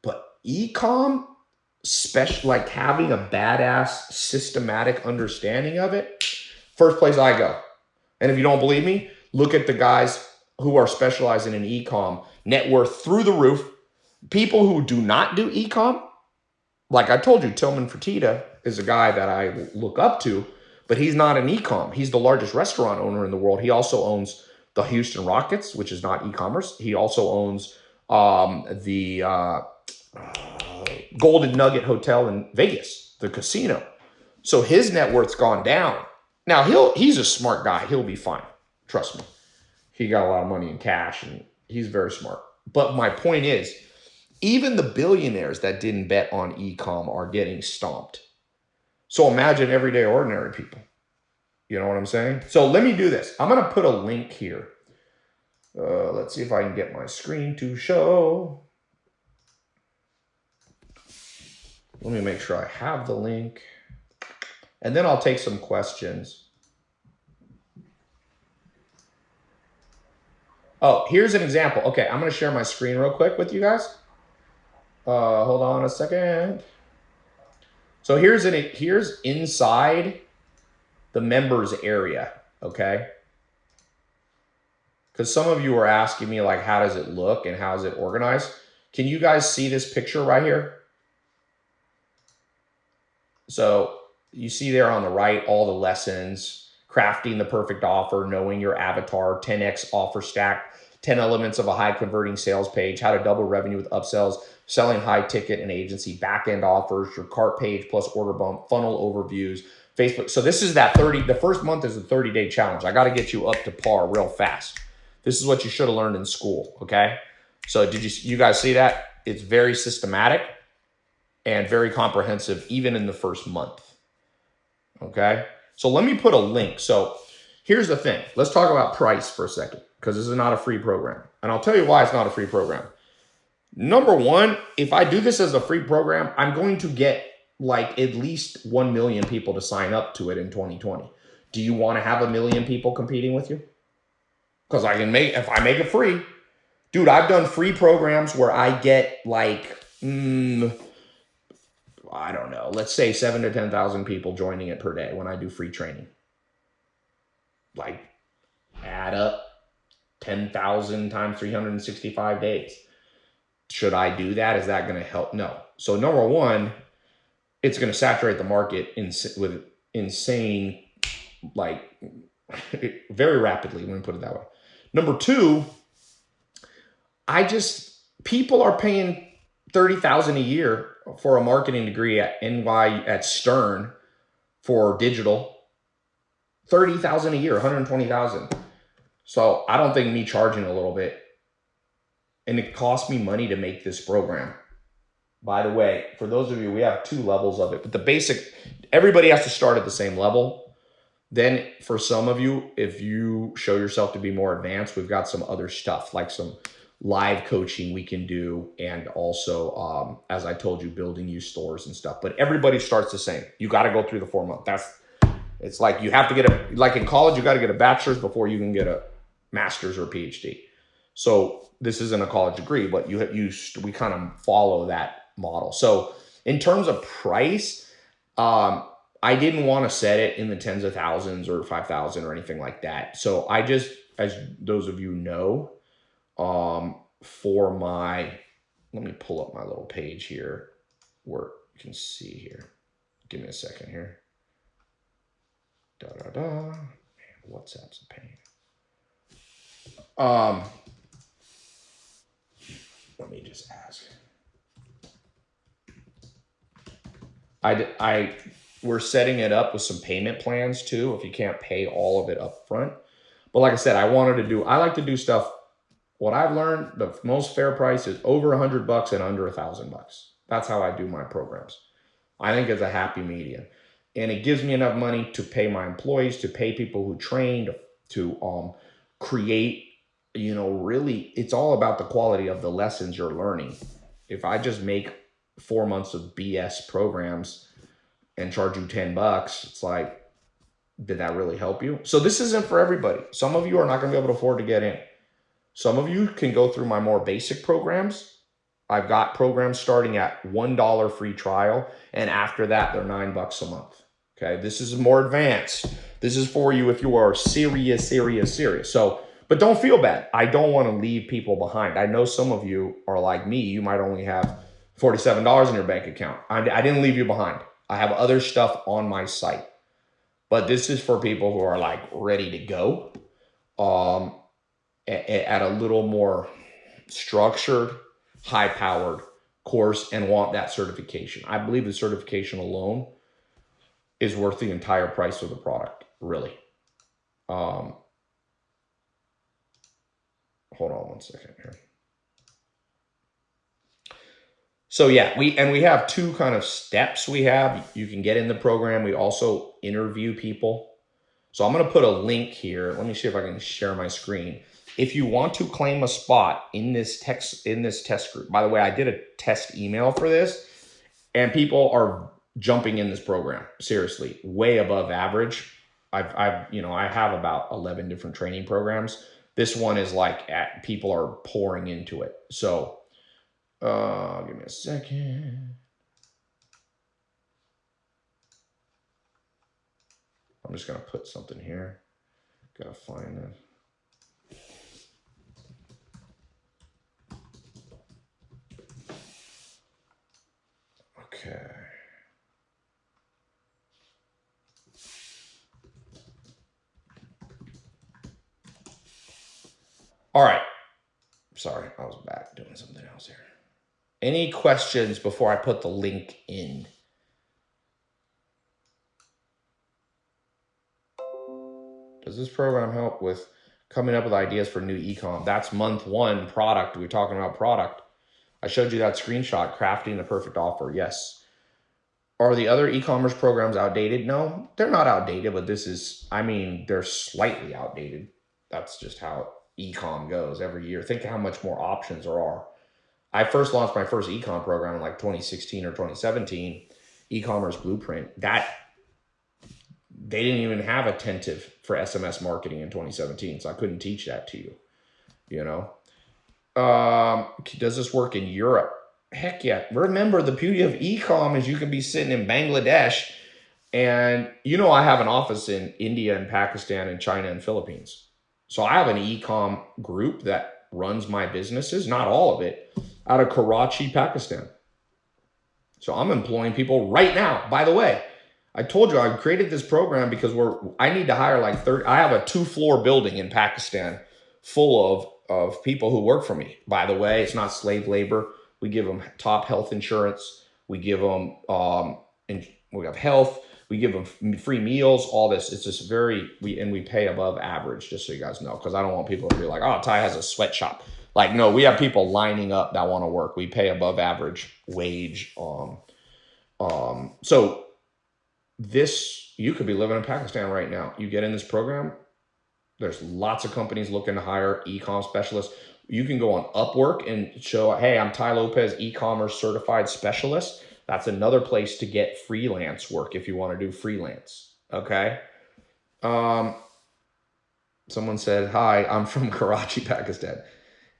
But e-com special like having a badass systematic understanding of it first place i go and if you don't believe me look at the guys who are specializing in e-com net worth through the roof people who do not do e-com like i told you tillman fertitta is a guy that i look up to but he's not an e-com he's the largest restaurant owner in the world he also owns the houston rockets which is not e-commerce he also owns um, the uh, Golden Nugget Hotel in Vegas, the casino. So his net worth's gone down. Now he'll he's a smart guy. He'll be fine. Trust me. He got a lot of money in cash and he's very smart. But my point is, even the billionaires that didn't bet on e-com are getting stomped. So imagine everyday ordinary people. You know what I'm saying? So let me do this. I'm going to put a link here. Uh, let's see if I can get my screen to show. Let me make sure I have the link. And then I'll take some questions. Oh, here's an example. Okay, I'm going to share my screen real quick with you guys. Uh, hold on a second. So here's an here's inside the members area, okay? Because some of you are asking me like, how does it look and how is it organized? Can you guys see this picture right here? So you see there on the right all the lessons, crafting the perfect offer, knowing your avatar, 10x offer stack, 10 elements of a high converting sales page, how to double revenue with upsells, selling high ticket and agency, back end offers, your cart page plus order bump, funnel overviews, Facebook. So this is that 30, the first month is a 30 day challenge. I got to get you up to par real fast. This is what you should have learned in school. Okay. So did you, you guys see that? It's very systematic and very comprehensive even in the first month. Okay. So let me put a link. So here's the thing. Let's talk about price for a second because this is not a free program. And I'll tell you why it's not a free program. Number one, if I do this as a free program, I'm going to get like at least 1 million people to sign up to it in 2020. Do you want to have a million people competing with you? Because I can make, if I make it free, dude, I've done free programs where I get like, mm, I don't know, let's say seven to 10,000 people joining it per day when I do free training. Like add up 10,000 times 365 days. Should I do that? Is that going to help? No. So number one, it's going to saturate the market in, with insane, like very rapidly. Let me put it that way. Number two, I just, people are paying 30,000 a year for a marketing degree at NY at Stern for digital. 30,000 a year, 120,000. So I don't think me charging a little bit and it cost me money to make this program. By the way, for those of you, we have two levels of it, but the basic, everybody has to start at the same level. Then for some of you, if you show yourself to be more advanced, we've got some other stuff like some live coaching we can do and also um, as i told you building new stores and stuff but everybody starts the same you got to go through the four month that's it's like you have to get a like in college you got to get a bachelor's before you can get a master's or phd so this isn't a college degree but you have you we kind of follow that model so in terms of price um, i didn't want to set it in the tens of thousands or 5000 or anything like that so i just as those of you know um, for my, let me pull up my little page here where you can see here. Give me a second here. Da da da. Man, WhatsApp's a pain. Um, let me just ask. I, I, we're setting it up with some payment plans too. If you can't pay all of it up front, but like I said, I wanted to do. I like to do stuff. What I've learned, the most fair price is over a hundred bucks and under a thousand bucks. That's how I do my programs. I think it's a happy medium, and it gives me enough money to pay my employees, to pay people who train, to, to um, create. You know, really, it's all about the quality of the lessons you're learning. If I just make four months of BS programs and charge you 10 bucks, it's like, did that really help you? So this isn't for everybody. Some of you are not going to be able to afford to get in. Some of you can go through my more basic programs. I've got programs starting at $1 free trial. And after that, they're nine bucks a month. Okay. This is more advanced. This is for you if you are serious, serious, serious. So, but don't feel bad. I don't want to leave people behind. I know some of you are like me. You might only have $47 in your bank account. I, I didn't leave you behind. I have other stuff on my site. But this is for people who are like ready to go um, at, at a little more structured, high powered course and want that certification. I believe the certification alone is worth the entire price of the product, really. Um, hold on one second here. So yeah, we and we have two kind of steps we have. You can get in the program. We also interview people. So I'm going to put a link here. Let me see if I can share my screen. If you want to claim a spot in this text in this test group. By the way, I did a test email for this and people are jumping in this program. Seriously, way above average. I've I've you know, I have about 11 different training programs. This one is like at, people are pouring into it. So uh, give me a second. I'm just going to put something here. Got to find it. Okay. All right. Sorry, I was back doing something else here. Any questions before I put the link in? Does this program help with coming up with ideas for new ecom? That's month one product. We're talking about product. I showed you that screenshot, crafting the perfect offer. Yes. Are the other e-commerce programs outdated? No, they're not outdated, but this is, I mean, they're slightly outdated. That's just how e-com goes every year. Think how much more options there are. I first launched my first ecom program in like 2016 or 2017, e-commerce blueprint. That they didn't even have attentive for SMS marketing in 2017, so I couldn't teach that to you. You know, um, does this work in Europe? Heck yeah! Remember the beauty of ecom is you can be sitting in Bangladesh, and you know I have an office in India and Pakistan and China and Philippines. So I have an ecom group that runs my businesses, not all of it, out of Karachi, Pakistan. So I'm employing people right now. By the way, I told you I created this program because we're I need to hire like 30 I have a two floor building in Pakistan full of of people who work for me. By the way, it's not slave labor. We give them top health insurance. We give them um and we have health. We give them free meals, all this. It's just very we and we pay above average, just so you guys know, because I don't want people to be like, oh, Tai has a sweatshop. Like, no, we have people lining up that want to work. We pay above average wage. Um, um, so this, you could be living in Pakistan right now. You get in this program, there's lots of companies looking to hire e-com specialists. You can go on Upwork and show, hey, I'm Tai Lopez, e-commerce certified specialist. That's another place to get freelance work if you want to do freelance. Okay. Um, someone said, hi, I'm from Karachi, Pakistan.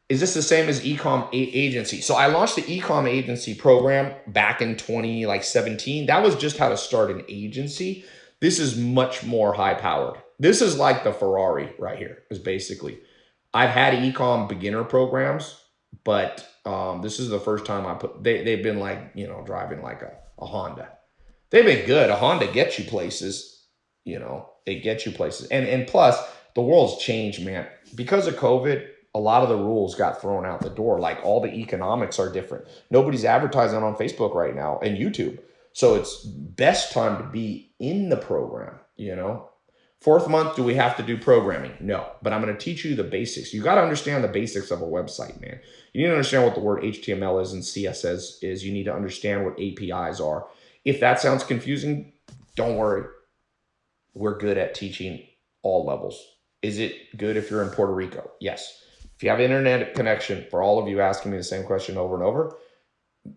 Is this the same as ecom agency? So i launched the ecom agency program back in 20 like 17 that was just how to start an agency. This is much more high powered this is like the ferrari right here is basically. I've had ecom beginner programs but um, this is the first time i put they, they've been like you know driving like a, a honda they've been good a honda gets you places you know it gets you places. And and plus, the world's changed, man. Because of COVID, a lot of the rules got thrown out the door. Like all the economics are different. Nobody's advertising on Facebook right now and YouTube. So it's best time to be in the program, you know. Fourth month, do we have to do programming? No, but I'm going to teach you the basics. You got to understand the basics of a website, man. You need to understand what the word HTML is and CSS is. You need to understand what APIs are. If that sounds confusing, don't worry. We're good at teaching all levels. Is it good if you're in Puerto Rico? Yes. If you have internet connection, for all of you asking me the same question over and over,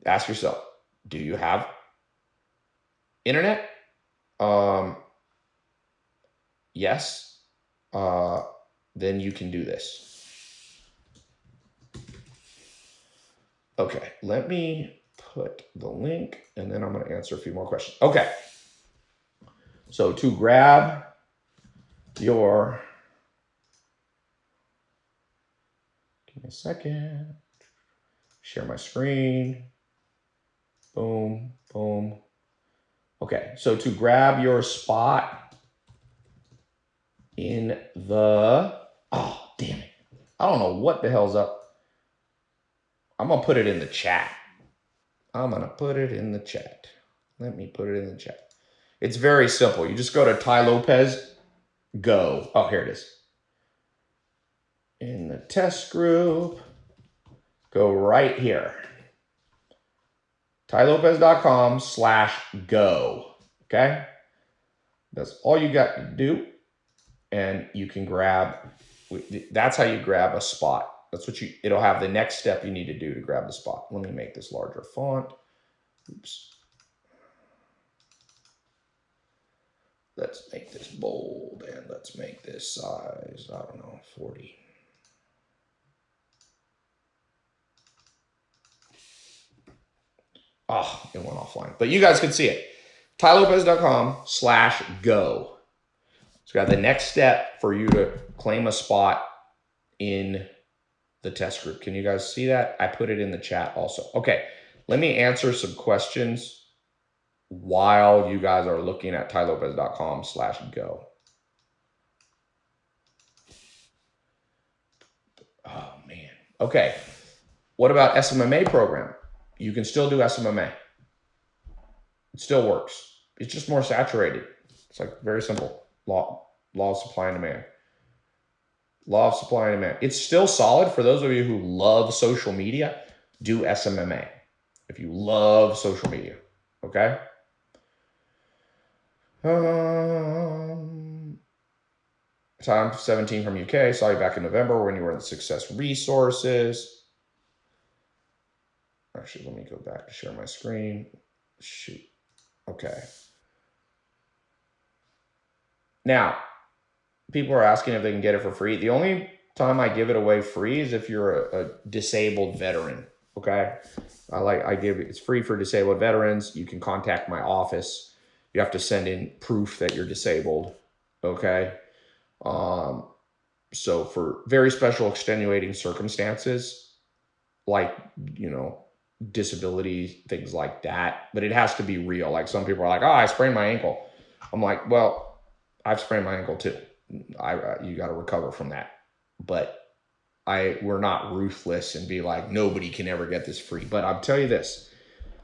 ask yourself, do you have internet? Um, yes. Uh, then you can do this. Okay, let me put the link and then I'm to answer a few more questions. Okay. So to grab your, give me a second, share my screen, boom, boom. Okay, so to grab your spot in the, oh, damn it. I don't know what the hell's up. I'm going to put it in the chat. I'm going to put it in the chat. Let me put it in the chat. It's very simple. You just go to Tai Lopez, go. Oh, here it is. In the test group, go right here. TaiLopez.com slash go. Okay? That's all you got to do. And you can grab, that's how you grab a spot. That's what you, it'll have the next step you need to do to grab the spot. Let me make this larger font. Oops. Let's make this bold and let's make this size, I don't know, 40. Oh, it went offline. But you guys can see it. tailopez.com slash go. So got the next step for you to claim a spot in the test group. Can you guys see that? I put it in the chat also. Okay, let me answer some questions while you guys are looking at tailopez.com slash go. Oh, man. Okay. What about SMMA program? You can still do SMMA. It still works. It's just more saturated. It's like very simple. Law, law of supply and demand. Law of supply and demand. It's still solid for those of you who love social media. Do SMMA if you love social media. Okay. Um, time 17 from UK. Saw you back in November when you were in Success Resources. Actually, let me go back to share my screen. Shoot. Okay. Now, people are asking if they can get it for free. The only time I give it away free is if you're a, a disabled veteran. Okay. I like, I give it's free for disabled veterans. You can contact my office. You have to send in proof that you're disabled. Okay. Um, so for very special extenuating circumstances, like, you know, disability, things like that, but it has to be real. Like some people are like, oh, I sprained my ankle. I'm like, well, I've sprained my ankle too. I, you got to recover from that. But I, we're not ruthless and be like, nobody can ever get this free. But I'll tell you this,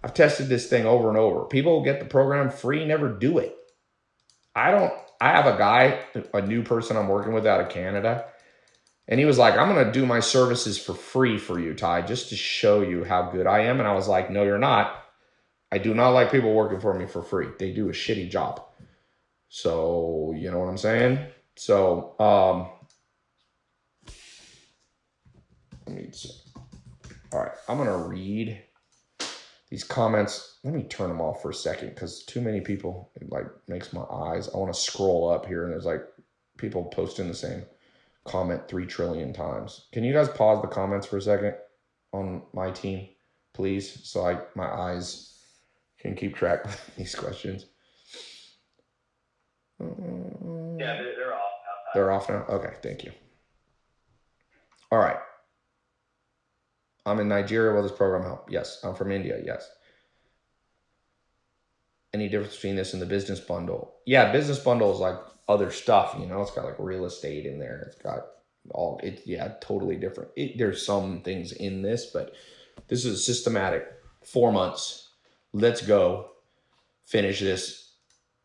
I've tested this thing over and over. People get the program free, never do it. I don't, I have a guy, a new person I'm working with out of Canada, and he was like, I'm going to do my services for free for you, Tai, just to show you how good I am. And I was like, no, you're not. I do not like people working for me for free. They do a shitty job. So, you know what I'm saying? So, um, let me see. All right, I'm going to read these comments. Let me turn them off for a second because too many people, it like makes my eyes. I want to scroll up here and there's like people posting the same comment three trillion times. Can you guys pause the comments for a second on my team, please? So I my eyes can keep track of these questions. Yeah, they're. Off now? Okay, thank you. All right. I'm in Nigeria. Will this program help? Yes. I'm from India. Yes. Any difference between this and the business bundle? Yeah, business bundle is like other stuff. You know, it's got like real estate in there. It's got all it. Yeah, totally different. It, there's some things in this, but this is systematic. Four months. Let's go. Finish this.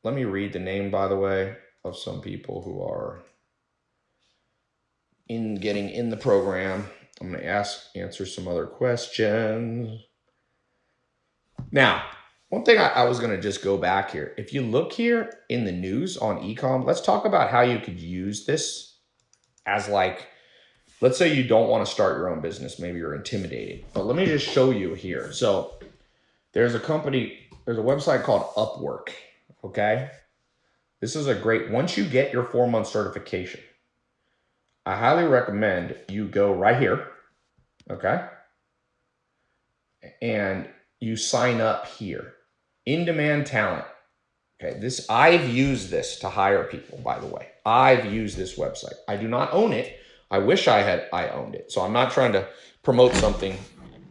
Let me read the name, by the way, of some people who are in getting in the program. I'm going to ask answer some other questions. Now, one thing I, I was going to just go back here. If you look here in the news on ecom, let's talk about how you could use this as like, let's say you don't want to start your own business. Maybe you're intimidated, but let me just show you here. So there's a company, there's a website called Upwork. Okay. This is a great, once you get your four month certification, I highly recommend you go right here. Okay. And you sign up here in demand talent. Okay, this I've used this to hire people, by the way. I've used this website. I do not own it. I wish I had I owned it. So I'm not trying to promote something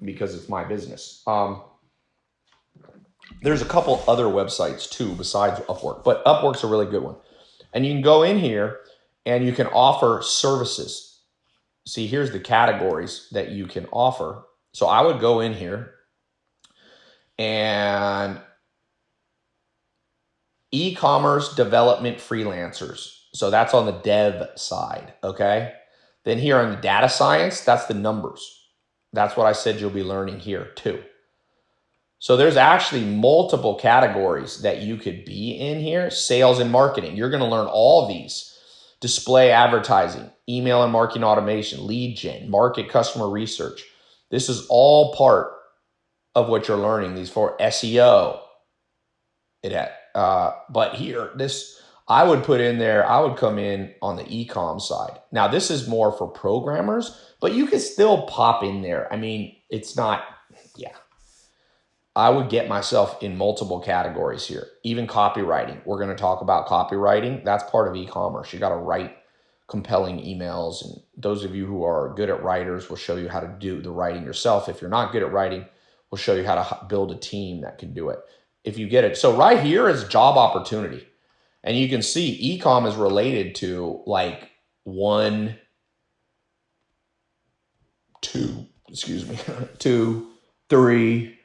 because it's my business. Um, there's a couple other websites too besides Upwork, but Upwork's a really good one. And you can go in here and you can offer services. See, here's the categories that you can offer. So I would go in here and e-commerce development freelancers. So that's on the dev side, okay? Then here on the data science, that's the numbers. That's what I said you'll be learning here too. So there's actually multiple categories that you could be in here. Sales and marketing. You're going to learn all these. Display advertising, email and marketing automation, lead gen, market customer research. This is all part of what you're learning. These for SEO. It had uh, but here, this I would put in there, I would come in on the ecom side. Now, this is more for programmers, but you can still pop in there. I mean, it's not. I would get myself in multiple categories here, even copywriting. We're going to talk about copywriting. That's part of e-commerce. You got to write compelling emails. And those of you who are good at writers will show you how to do the writing yourself. If you're not good at writing, we'll show you how to build a team that can do it if you get it. So right here is job opportunity. And you can see ecom is related to like one, two, excuse me, two, three,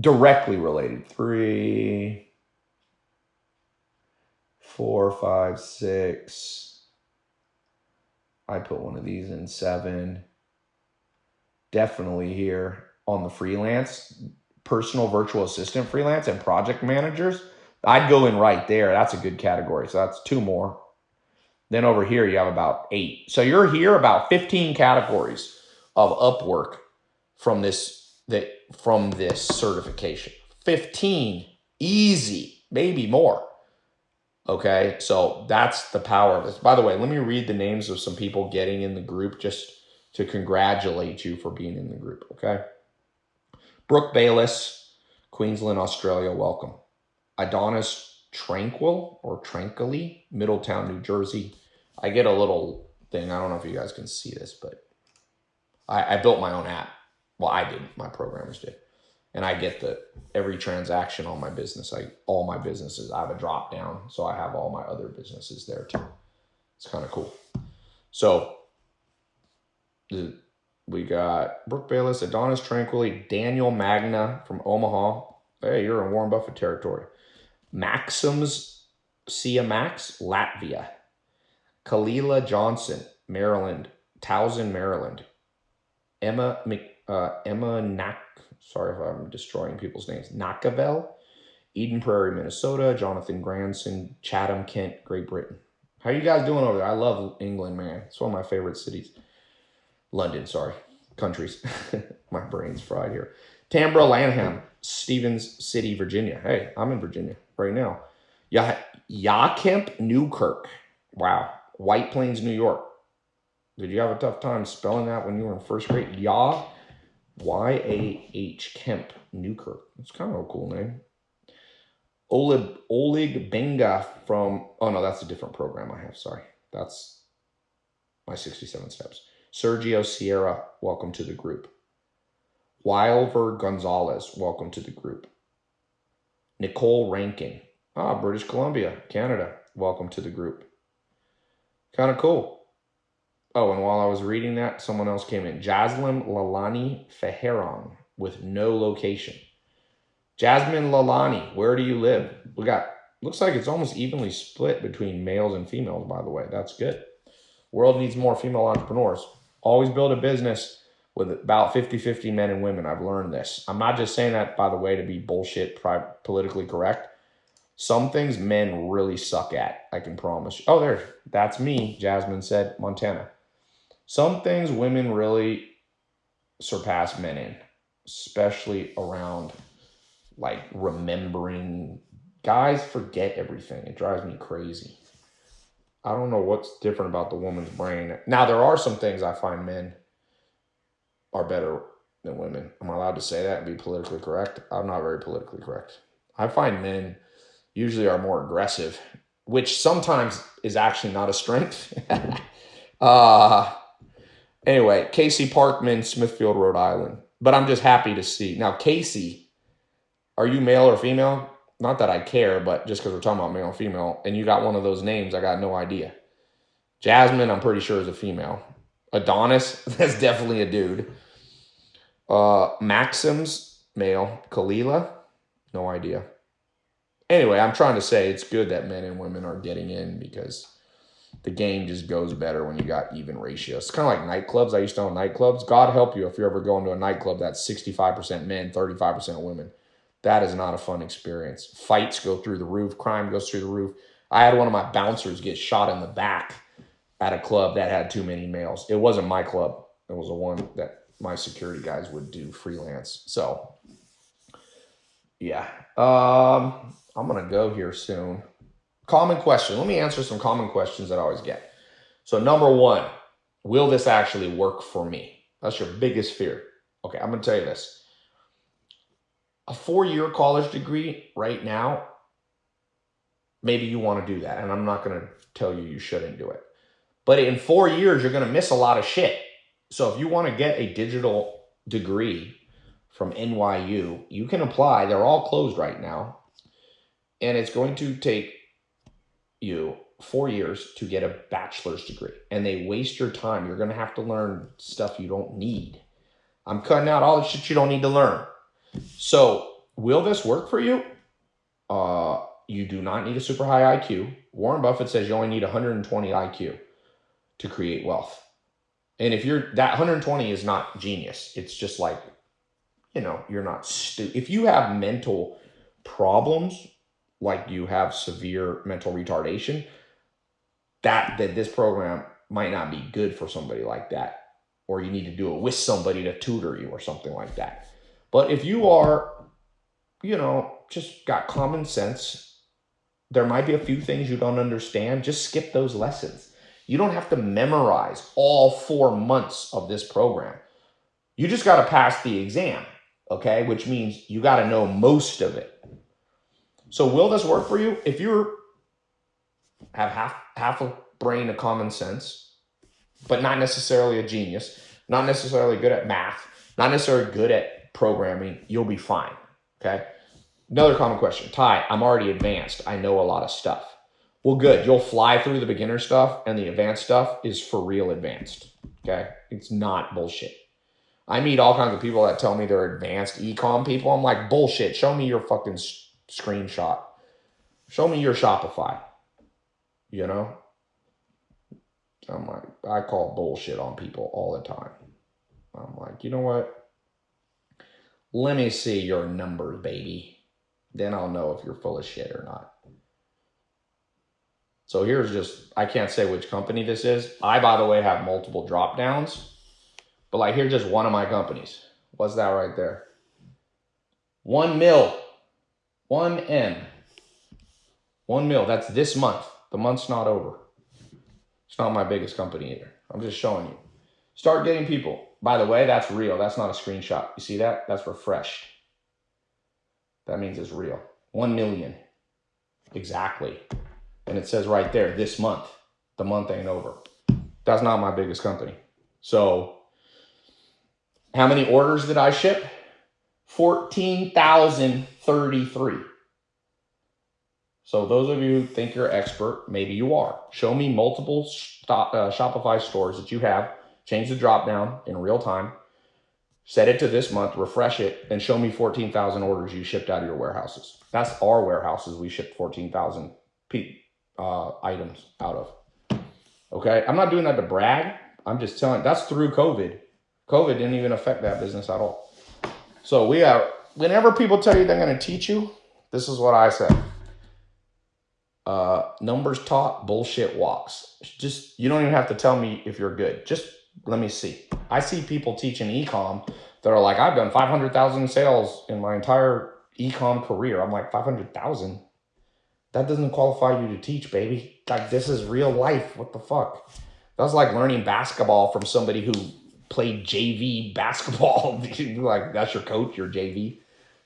directly related. Three, four, five, six. I put one of these in seven. Definitely here on the freelance personal virtual assistant freelance and project managers, I'd go in right there. That's a good category. So that's two more. Then over here, you have about eight. So you're here about 15 categories of Upwork from this that from this certification. 15 easy, maybe more. Okay, so that's the power of this. By the way, let me read the names of some people getting in the group just to congratulate you for being in the group. Okay. Brooke Bayless, Queensland, Australia, welcome. Adonis Tranquil or Tranquilly, Middletown, New Jersey. I get a little thing. I don't know if you guys can see this, but I, I built my own app. Well, I did. My programmers did. And I get the every transaction on my business. I all my businesses. I have a drop down, so I have all my other businesses there too. It's kind of cool. So we got Brooke Bayless, Adonis Tranquilly, Daniel Magna from Omaha. Hey, you're in Warren Buffett territory. Maxims Sia Max, Latvia. Kalila Johnson, Maryland, Towson, Maryland. Emma uh, Emma Nack, sorry if I'm destroying people's names. Nakavel, Eden Prairie, Minnesota. Jonathan Granson, Chatham, Kent, Great Britain. How you guys doing over there? I love England, man. It's one of my favorite cities. London, sorry, countries. My brain's fried here. Tambra Lanham, Stevens City, Virginia. Hey, I'm in Virginia right now. Ya Yakemp Newkirk. Wow. White Plains, New York. Did you have a tough time spelling that when you were in first grade? Ya Y A H Kemp Newkirk. That's kind of a cool name. Oleg Oleg Benga from oh no, that's a different program I have. Sorry. That's my 67 steps. Sergio Sierra, welcome to the group. Wilver Gonzalez, welcome to the group. Nicole Rankin, ah, British Columbia, Canada. Welcome to the group. Kind of cool. Oh, and while I was reading that, someone else came in. Jasmine Lalani Feheron with no location. Jasmine Lalani, where do you live? We got, looks like it's almost evenly split between males and females, by the way. That's good. World needs more female entrepreneurs. Always build a business with about 50 50 men and women. I've learned this. I'm not just saying that, by the way, to be bullshit, politically correct. Some things men really suck at, I can promise. Oh, there, that's me, Jasmine said, Montana. Some things women really surpass men in, especially around like remembering. Guys forget everything. It drives me crazy. I don't know what's different about the woman's brain. Now, there are some things I find men are better than women. Am I allowed to say that and be politically correct? I'm not very politically correct. I find men usually are more aggressive, which sometimes is actually not a strength. uh, anyway, Casey Parkman, Smithfield, Rhode Island. But I'm just happy to see. Now, Casey, are you male or female? Not that I care, but just because we're talking about male and female, and you got one of those names, I got no idea. Jasmine, I'm pretty sure is a female. Adonis, that's definitely a dude. Uh, Maxim's male. Kalila, no idea. Anyway, I'm trying to say it's good that men and women are getting in because the game just goes better when you got even ratios. It's kind of like nightclubs. I used to own nightclubs. God help you if you're ever going to a nightclub that's 65% men, 35% women. That is not a fun experience. Fights go through the roof, crime goes through the roof. I had one of my bouncers get shot in the back at a club that had too many males. It wasn't my club. It was the one that my security guys would do freelance. So, yeah. Um, I'm going to go here soon. Common question. Let me answer some common questions that I always get. So, number one, will this actually work for me? That's your biggest fear. Okay, I'm to tell you this a four year college degree right now, maybe you want to do that. And I'm not going to tell you you shouldn't do it. But in four years, you're going to miss a lot of shit. So if you want to get a digital degree from NYU, you can apply. They're all closed right now. And it's going to take you four years to get a bachelor's degree. And they waste your time. You're going to have to learn stuff you don't need. I'm cutting out all the shit you don't need to learn. So, will this work for you? Uh, you do not need a super high IQ. Warren Buffett says you only need 120 IQ to create wealth. And if you're that 120 is not genius, it's just like, you know, you're not stupid. if you have mental problems, like you have severe mental retardation, that that this program might not be good for somebody like that, or you need to do it with somebody to tutor you or something like that. But if you are, you know, just got common sense, there might be a few things you don't understand. Just skip those lessons. You don't have to memorize all four months of this program. You just got to pass the exam, okay? Which means you got to know most of it. So will this work for you? If you're have half half a brain of common sense, but not necessarily a genius, not necessarily good at math, not necessarily good at programming, you'll be fine. Okay. Another common question Tai, I'm already advanced. I know a lot of stuff. Well, good. You'll fly through the beginner stuff, and the advanced stuff is for real advanced. Okay. It's not bullshit. I meet all kinds of people that tell me they're advanced ecom people. I'm like, bullshit. Show me your fucking screenshot. Show me your Shopify. You know? I'm like, I call bullshit on people all the time. I'm like, you know what? Let me see your numbers, baby. Then I'll know if you're full of shit or not. So here's just, I can't say which company this is. I, by the way, have multiple drop downs. But like, here's just one of my companies. What's that right there? One mil. One M. One mil. That's this month. The month's not over. It's not my biggest company either. I'm just showing you. Start getting people. By the way, that's real. That's not a screenshot. You see that? That's refreshed. That means it's real. 1 million. Exactly. And it says right there, this month. The month ain't over. That's not my biggest company. So, how many orders did I ship? 14,033. So those of you who think you're expert, maybe you are. Show me multiple stop, uh, Shopify stores that you have. Change the drop down in real time. Set it to this month, refresh it, and show me 14,000 orders you shipped out of your warehouses. That's our warehouses. We shipped 14,000 uh, items out of. Okay, I'm not doing that to brag. I'm just telling. That's through COVID. COVID didn't even affect that business at all. So we are. Whenever people tell you they're going to teach you, this is what I say. Uh, numbers taught, bullshit walks. Just you don't even have to tell me if you're good. Just let me see. I see people teaching ecom that are like, I've done 500,000 sales in my entire ecom career. I'm like, 500,000? That doesn't qualify you to teach, baby. Like, this is real life. What the fuck? That's like learning basketball from somebody who played JV basketball. like, that's your coach, your JV.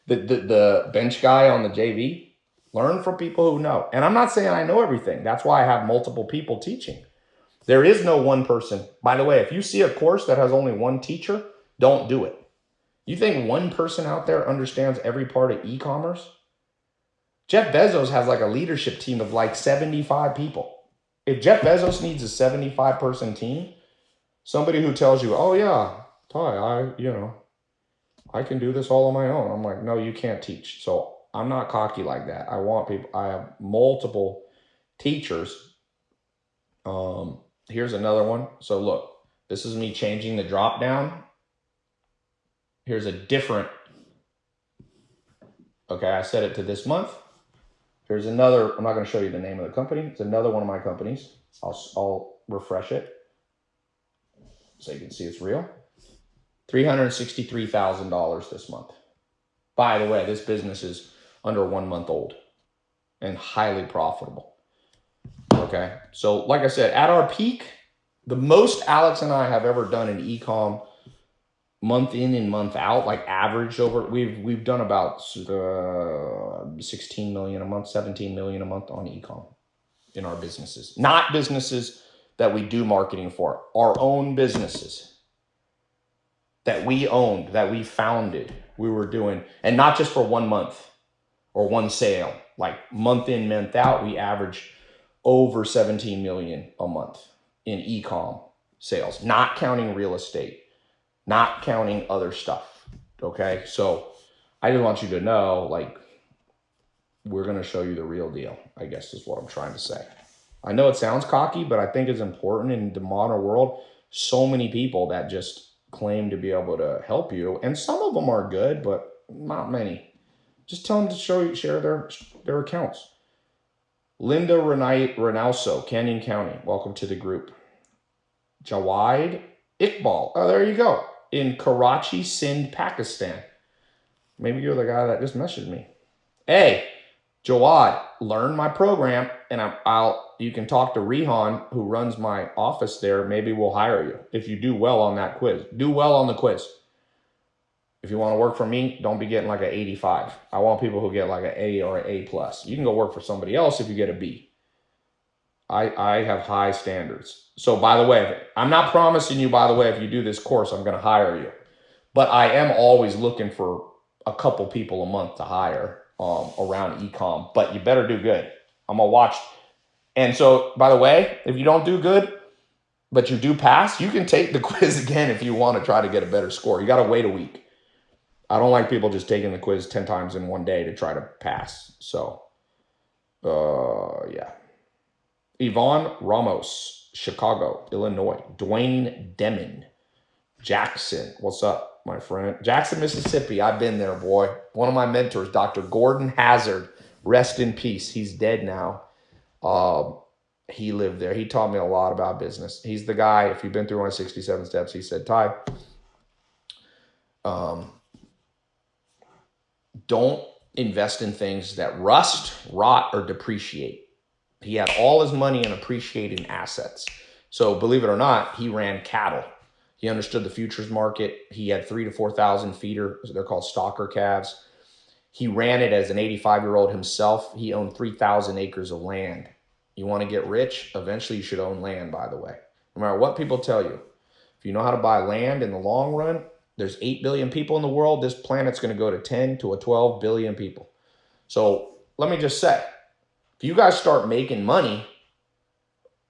The, the, the bench guy on the JV. Learn from people who know. And I'm not saying I know everything. That's why I have multiple people teaching. There is no one person. By the way, if you see a course that has only one teacher, don't do it. You think one person out there understands every part of e-commerce? Jeff Bezos has like a leadership team of like 75 people. If Jeff Bezos needs a 75 person team, somebody who tells you, "Oh yeah, Tai, I, you know, I can do this all on my own." I'm like, "No, you can't teach." So, I'm not cocky like that. I want people I have multiple teachers. Um, here's another one. So look, this is me changing the drop down Here's a different, okay, I set it to this month. Here's another, I'm not going to show you the name of the company. It's another one of my companies. I'll, I'll refresh it so you can see it's real. $363,000 this month. By the way, this business is under one month old and highly profitable. Okay. So like I said, at our peak, the most Alex and I have ever done in ecom month in and month out, like average over, we've we've done about uh, 16 million a month, 17 million a month on ecom in our businesses. Not businesses that we do marketing for, our own businesses that we owned, that we founded, we were doing, and not just for one month or one sale, like month in, month out, we average over 17 million a month in ecom sales, not counting real estate not counting other stuff. Okay. So I just want you to know, like, we're going to show you the real deal, I guess is what I'm trying to say. I know it sounds cocky, but I think it's important in the modern world. So many people that just claim to be able to help you, and some of them are good, but not many. Just tell them to show you, share their their accounts. Linda Renai Renauso, Canyon County, welcome to the group. Jawad Iqbal, oh, there you go in Karachi, Sindh, Pakistan. Maybe you're the guy that just messaged me. Hey, Jawad, learn my program and i will you can talk to Rehan who runs my office there. Maybe we'll hire you if you do well on that quiz. Do well on the quiz. If you want to work for me, don't be getting like an 85. I want people who get like an A or an A plus. You can go work for somebody else if you get a B. I, I have high standards. So by the way, I'm not promising you, by the way, if you do this course, I'm going to hire you. But I am always looking for a couple people a month to hire um, around ecom. But you better do good. I'm to watch. And so, by the way, if you don't do good, but you do pass, you can take the quiz again if you want to try to get a better score. You got to wait a week. I don't like people just taking the quiz 10 times in one day to try to pass. So, uh, yeah. Yvonne Ramos, Chicago, Illinois. Dwayne Demon, Jackson. What's up, my friend? Jackson, Mississippi. I've been there, boy. One of my mentors, Dr. Gordon Hazard. Rest in peace. He's dead now. Um, he lived there. He taught me a lot about business. He's the guy, if you've been through 167 steps, he said, Tai, um, don't invest in things that rust, rot, or depreciate he had all his money in appreciating assets. So believe it or not, he ran cattle. He understood the futures market. He had three to 4,000 feeder. They're called stocker calves. He ran it as an 85 year old himself. He owned 3,000 acres of land. You want to get rich? Eventually, you should own land, by the way. No matter what people tell you, if you know how to buy land in the long run, there's 8 billion people in the world. This planet's going to go to 10 to a 12 billion people. So let me just say, If you guys start making money,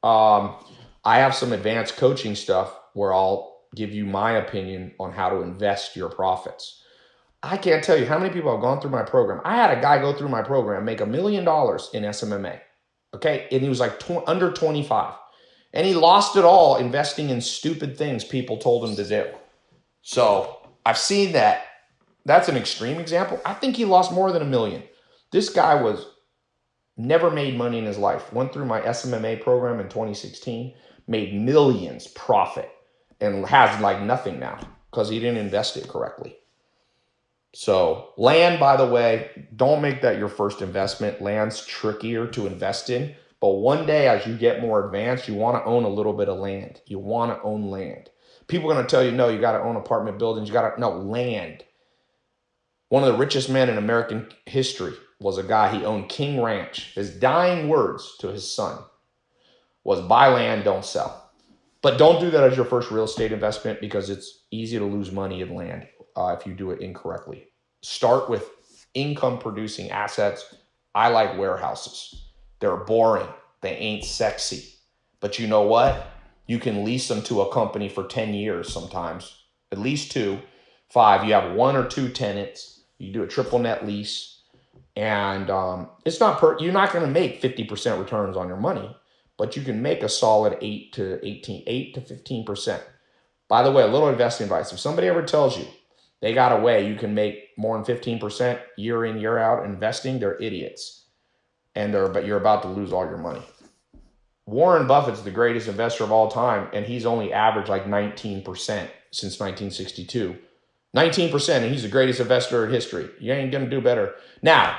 um, I have some advanced coaching stuff where I'll give you my opinion on how to invest your profits. I can't tell you how many people have gone through my program. I had a guy go through my program, make a million dollars in SMMA. Okay. And he was like tw- under 25. And he lost it all investing in stupid things people told him to do. So I've seen that. That's an extreme example. I think he lost more than a million. This guy was never made money in his life. Went through my SMMA program in 2016, made millions profit, and has like nothing now because he didn't invest it correctly. So, land, by the way, don't make that your first investment. Land's trickier to invest in. But one day, as you get more advanced, you want to own a little bit of land. You want to own land. People are going to tell you, no, you got to own apartment buildings. You got to, no, land. One of the richest men in American history was a guy, he owned King Ranch. His dying words to his son was buy land, don't sell. But don't do that as your first real estate investment because it's easy to lose money in land uh, if you do it incorrectly. Start with income producing assets. I like warehouses. They're boring. They ain't sexy. But you know what? You can lease them to a company for 10 years sometimes, at least two, five. You have one or two tenants. You do a triple net lease. And um, it's not per, you're not going to make 50% returns on your money, but you can make a solid 8 to 18, 8 to 15%. By the way, a little investing advice. If somebody ever tells you they got a way you can make more than 15% year in, year out investing, they're idiots. And they're, but you're about to lose all your money. Warren Buffett's the greatest investor of all time, and he's only averaged like 19% since 1962. 19%, and he's the greatest investor in history. You ain't gonna do better. Now,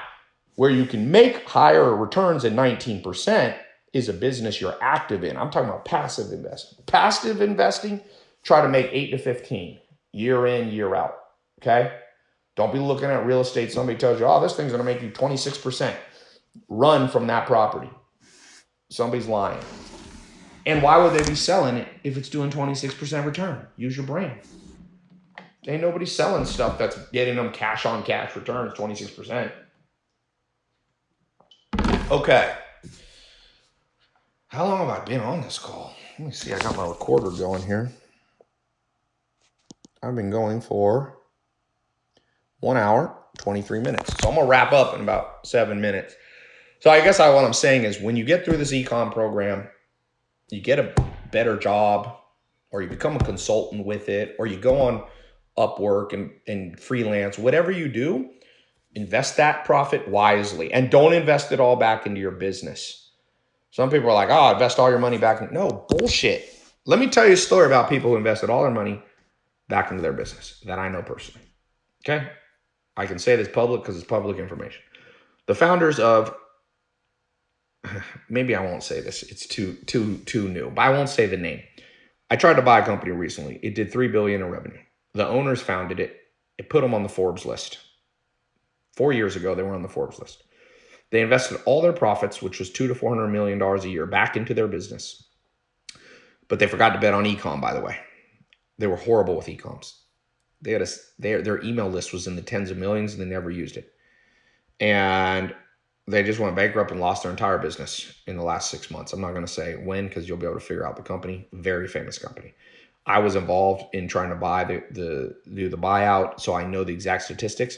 where you can make higher returns than 19% is a business you're active in. I'm talking about passive investing. Passive investing, try to make 8 to 15 year in, year out. Okay. Don't be looking at real estate. Somebody tells you, oh, this thing's going to make you 26%. Run from that property. Somebody's lying. And why would they be selling it if it's doing 26% return? Use your brain. Ain't nobody selling stuff that's getting them cash on cash returns, 26%. Okay. How long have I been on this call? Let me see. I got my recorder going here. I've been going for one hour, 23 minutes. So I'm gonna wrap up in about seven minutes. So I guess I, what I'm saying is when you get through this ecom program, you get a better job or you become a consultant with it or you go on Upwork and, and freelance, whatever you do, invest that profit wisely and don't invest it all back into your business. Some people are like, oh, invest all your money back. No, bullshit. Let me tell you a story about people who invested all their money back into their business that I know personally. Okay. I can say this public because it's public information. The founders of maybe I won't say this. It's too too too new. But I won't say the name. I tried to buy a company recently. It did 3 billion in revenue. The owners founded it. It put them on the Forbes list. 4 years ago they were on the Forbes list. They invested all their profits, which was 2 to 400 million dollars a year back into their business. But they forgot to bet on ecom by the way. They were horrible with ecoms. They had a their their email list was in the tens of millions and they never used it. And they just went bankrupt and lost their entire business in the last six months. I'm not going to say when because you'll be able to figure out the company. Very famous company. I was involved in trying to buy the the do the buyout, so I know the exact statistics.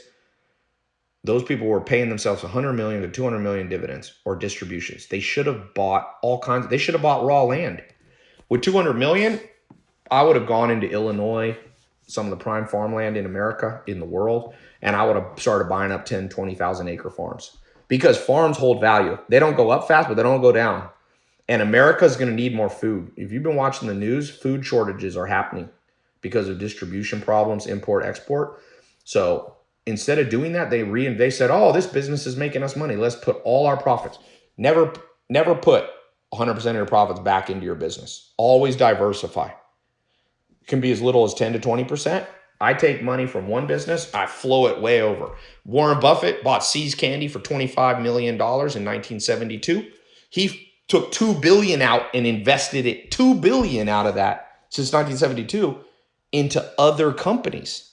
Those people were paying themselves 100 million to 200 million dividends or distributions. They should have bought all kinds. They should have bought raw land. With 200 million, I would have gone into Illinois, some of the prime farmland in America, in the world, and I would have started buying up 10, 20,000 acre farms because farms hold value. They don't go up fast, but they don't go down. And America is going to need more food. If you've been watching the news, food shortages are happening because of distribution problems, import, export. So instead of doing that, they re they said, "Oh, this business is making us money. Let's put all our profits." Never, never put 100% of your profits back into your business. Always diversify can be as little as 10 to 20%. I take money from one business, I flow it way over. Warren Buffett bought See's Candy for $25 million in 1972. He took 2 billion out and invested it 2 billion out of that since 1972 into other companies.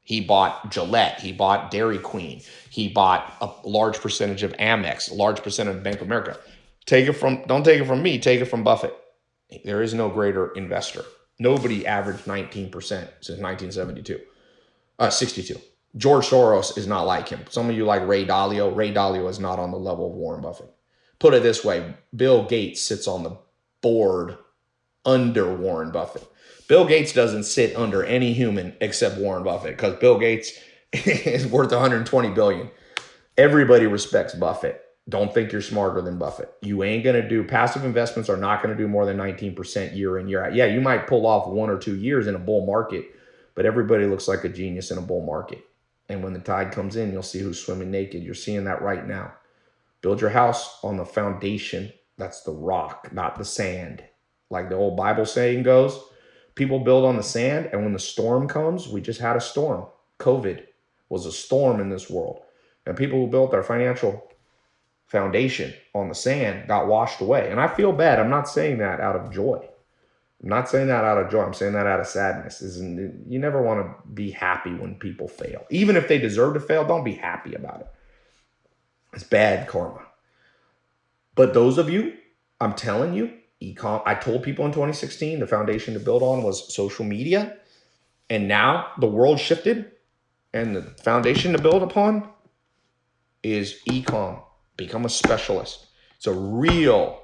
He bought Gillette. He bought Dairy Queen. He bought a large percentage of Amex, a large percentage of Bank of America. Take it from, don't take it from me, take it from Buffett. There is no greater investor. Nobody averaged 19% since 1972, uh, 62. George Soros is not like him. Some of you like Ray Dalio. Ray Dalio is not on the level of Warren Buffett. Put it this way Bill Gates sits on the board under Warren Buffett. Bill Gates doesn't sit under any human except Warren Buffett because Bill Gates is worth 120 billion. Everybody respects Buffett. Don't think you're smarter than Buffett. You ain't going to do passive investments are not going to do more than 19% year in year out. Yeah, you might pull off one or two years in a bull market, but everybody looks like a genius in a bull market. And when the tide comes in, you'll see who's swimming naked. You're seeing that right now. Build your house on the foundation. That's the rock, not the sand. Like the old Bible saying goes, people build on the sand, and when the storm comes, we just had a storm. COVID was a storm in this world. And people who built their financial foundation on the sand got washed away. And I feel bad. I'm not saying that out of joy. I'm not saying that out of joy. I'm saying that out of sadness. Isn't you never want to be happy when people fail. Even if they deserve to fail, don't be happy about it. It's bad karma. But those of you, I'm telling you, ecom I told people in 2016 the foundation to build on was social media. And now the world shifted and the foundation to build upon is ecom. Become a specialist. It's a real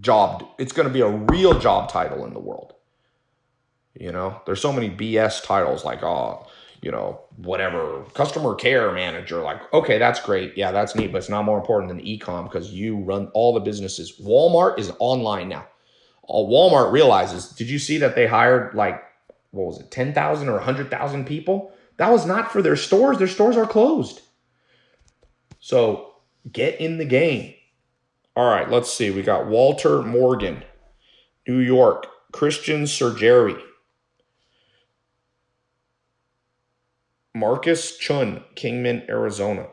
job. It's going to be a real job title in the world. You know, there's so many BS titles like, oh, you know, whatever, customer care manager. Like, okay, that's great. Yeah, that's neat, but it's not more important than ecom because you run all the businesses. Walmart is online now. All Walmart realizes, did you see that they hired like, what was it, 10,000 or 100,000 people? That was not for their stores. Their stores are closed. So get in the game. All right, let's see. We got Walter Morgan, New York, Christian Surgery, Marcus Chun, Kingman, Arizona,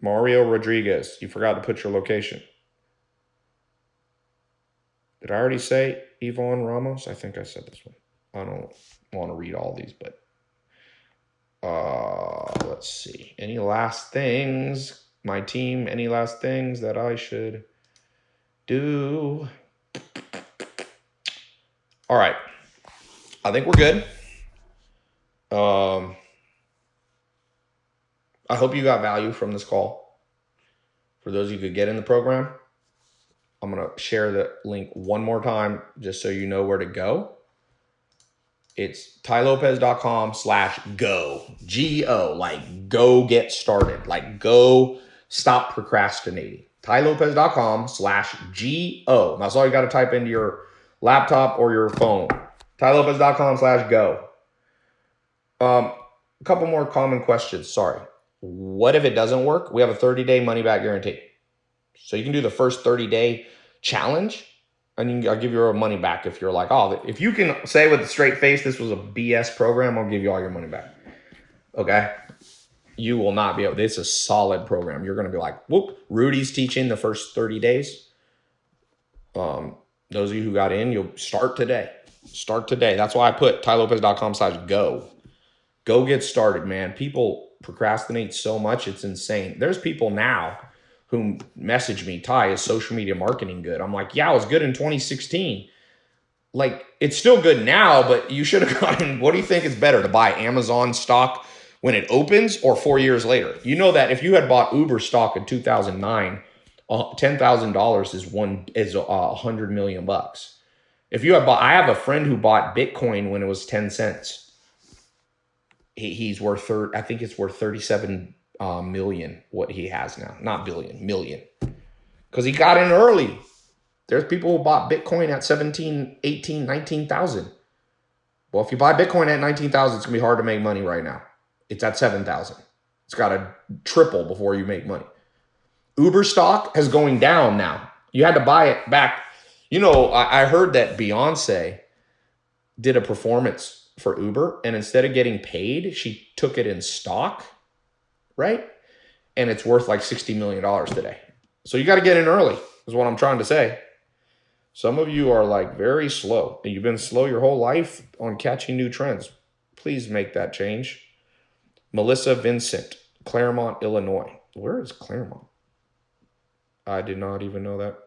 Mario Rodriguez. You forgot to put your location. Did I already say Yvonne Ramos? I think I said this one. I don't want to read all these, but uh, let's see. Any last things? My team, any last things that I should do. All right. I think we're good. Um, I hope you got value from this call. For those of you who could get in the program, I'm going to share the link one more time just so you know where to go. It's tailopez.com slash go, G O, like go get started, like go stop procrastinating TaiLopez.com slash G-O. That's all you got to type into your laptop or your phone. TaiLopez.com slash go. Um, a couple more common questions. Sorry. What if it doesn't work? We have a 30-day money-back guarantee. So you can do the first 30-day challenge, and I'll give you your money back if you're like, oh, if you can say with a straight face this was a BS program, I'll give you all your money back. Okay? You will not be able, it's a solid program. You're going to be like, whoop, Rudy's teaching the first 30 days. Um, those of you who got in, you'll start today. Start today. That's why I put tailopez.com slash go. Go get started, man. People procrastinate so much, it's insane. There's people now who message me, Tai, is social media marketing good? I'm like, yeah, it was good in 2016. Like, it's still good now, but you should have gotten, what do you think is better, to buy Amazon stock when it opens or four years later. You know that if you had bought Uber stock in 2009, uh, $10,000 is one is uh, a uh, hundred million bucks. If you have bought, I have a friend who bought Bitcoin when it was 10 cents. He, he's worth, third, I think it's worth 37 uh, million, what he has now, not billion, million. Because he got in early. There's people who bought Bitcoin at 17, 18, 19,000. Well, if you buy Bitcoin at 19,000, it's going to be hard to make money right now. It's at 7,000. It's got to triple before you make money. Uber stock is going down now. You had to buy it back. You know, I, I heard that Beyonce did a performance for Uber, and instead of getting paid, she took it in stock, right? And it's worth like $60 million today. So you got to get in early, is what I'm trying to say. Some of you are like very slow, and you've been slow your whole life on catching new trends. Please make that change. Melissa Vincent, Claremont, Illinois. Where is Claremont? I did not even know that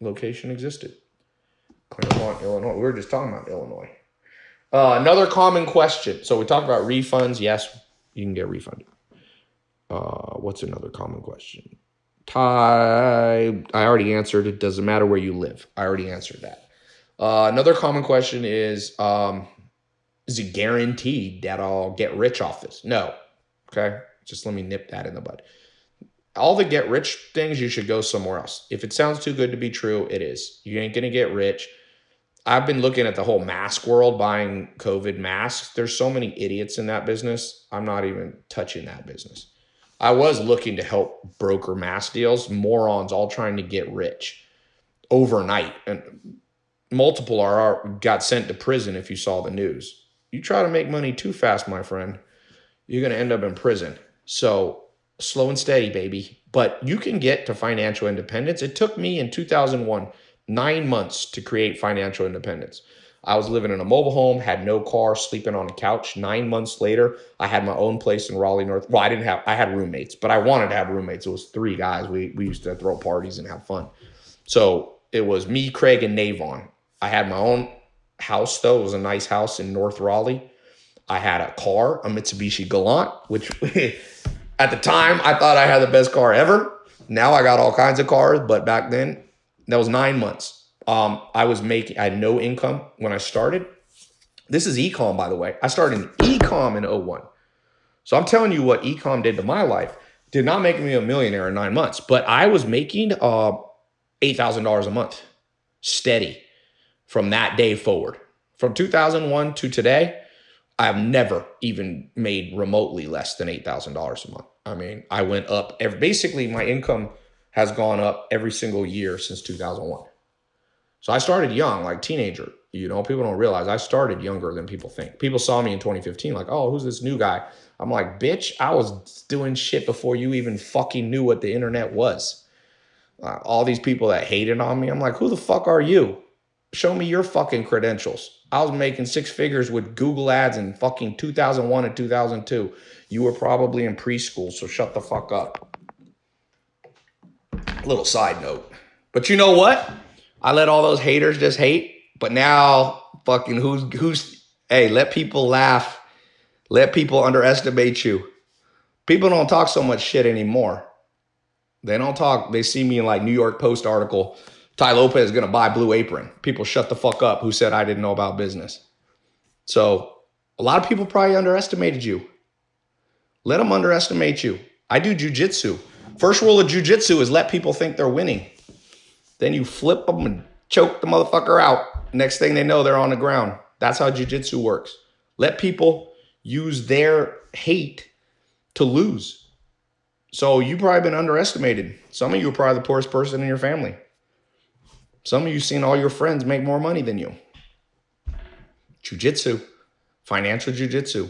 location existed. Claremont, Illinois. We were just talking about Illinois. Uh, another common question. So we talked about refunds. Yes, you can get refunded. Uh, what's another common question? Tai, I already answered. It doesn't matter where you live. I already answered that. Uh, another common question is um, Is it guaranteed that I'll get rich off this? No. Okay. Just let me nip that in the bud. All the get rich things, you should go somewhere else. If it sounds too good to be true, it is. You ain't going to get rich. I've been looking at the whole mask world, buying COVID masks. There's so many idiots in that business. I'm not even touching that business. I was looking to help broker mask deals, morons all trying to get rich overnight. And multiple are got sent to prison if you saw the news. You try to make money too fast, my friend, you're going to end up in prison. So slow and steady, baby. But you can get to financial independence. It took me in 2001 nine months to create financial independence. I was living in a mobile home, had no car, sleeping on a couch. Nine months later, I had my own place in Raleigh, North. Well, I didn't have, I had roommates, but I wanted to have roommates. It was three guys. We, we used to throw parties and have fun. So it was me, Craig, and Navon. I had my own house, though. It was a nice house in North Raleigh. I had a car, a Mitsubishi Galant, which at the time I thought I had the best car ever. Now I got all kinds of cars, but back then that was nine months. Um, I was making, I had no income when I started. This is ecom, by the way. I started in ecom in 01. So I'm telling you what ecom did to my life. Did not make me a millionaire in nine months, but I was making uh, $8,000 a month steady from that day forward. From 2001 to today, I've never even made remotely less than $8,000 a month. I mean, I went up every, basically my income has gone up every single year since 2001. So I started young, like teenager. You know, people don't realize I started younger than people think. People saw me in 2015, like, oh, who's this new guy? I'm like, bitch, I was doing shit before you even fucking knew what the internet was. Uh, all these people that hated on me, I'm like, who the fuck are you? Show me your fucking credentials. I was making six figures with Google ads in fucking 2001 and 2002. You were probably in preschool, so shut the fuck up. Little side note. But you know what? I let all those haters just hate. But now, fucking, who's, who's, hey, let people laugh. Let people underestimate you. People don't talk so much shit anymore. They don't talk. They see me in like New York Post article. Tai Lopez is going to buy Blue Apron. People shut the fuck up who said I didn't know about business. So a lot of people probably underestimated you. Let them underestimate you. I do jujitsu. First rule of jujitsu is let people think they're winning. Then you flip them and choke the motherfucker out. Next thing they know, they're on the ground. That's how jujitsu works. Let people use their hate to lose. So you've probably been underestimated. Some of you are probably the poorest person in your family. Some of you seen all your friends make more money than you. Jiu-jitsu, financial jiu-jitsu.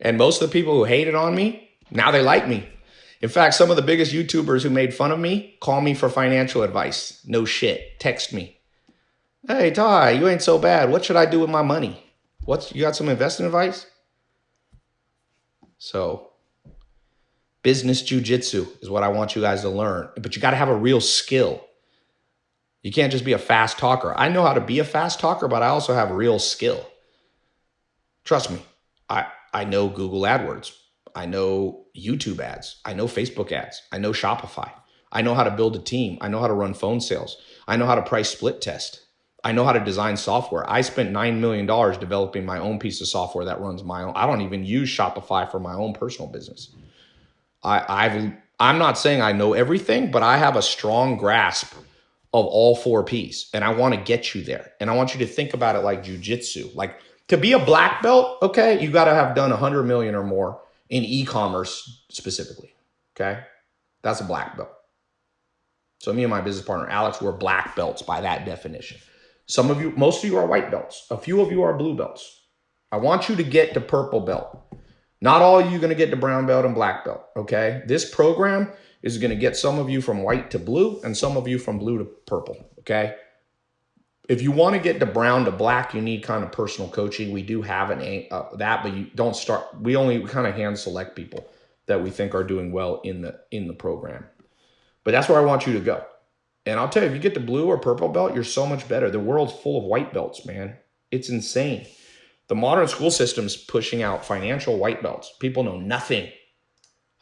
And most of the people who hated on me, now they like me. In fact, some of the biggest YouTubers who made fun of me call me for financial advice. No shit. Text me. Hey, Tai, you ain't so bad. What should I do with my money? What's you got some investment advice? So, business jujitsu is what I want you guys to learn. But you got to have a real skill. You can't just be a fast talker. I know how to be a fast talker, but I also have real skill. Trust me, I, I know Google AdWords. I know YouTube ads. I know Facebook ads. I know Shopify. I know how to build a team. I know how to run phone sales. I know how to price split test. I know how to design software. I spent $9 million developing my own piece of software that runs my own. I don't even use Shopify for my own personal business. I, I've, I'm not saying I know everything, but I have a strong grasp of all four P's and I want to get you there. And I want you to think about it like jujitsu. Like to be a black belt, okay, you got to have done 100 million or more in e-commerce specifically. Okay. That's a black belt. So me and my business partner, Alex, we're black belts by that definition. Some of you, most of you are white belts. A few of you are blue belts. I want you to get to purple belt. Not all of you going to get to brown belt and black belt. Okay. This program is going to get some of you from white to blue and some of you from blue to purple. Okay. if you want to get to brown to black, you need kind of personal coaching. We do have an uh, that, but you don't start. We only kind of hand select people that we think are doing well in the in the program. But that's where I want you to go. And I'll tell you, if you get the blue or purple belt, you're so much better. The world's full of white belts, man. It's insane. The modern school system's pushing out financial white belts. People know nothing.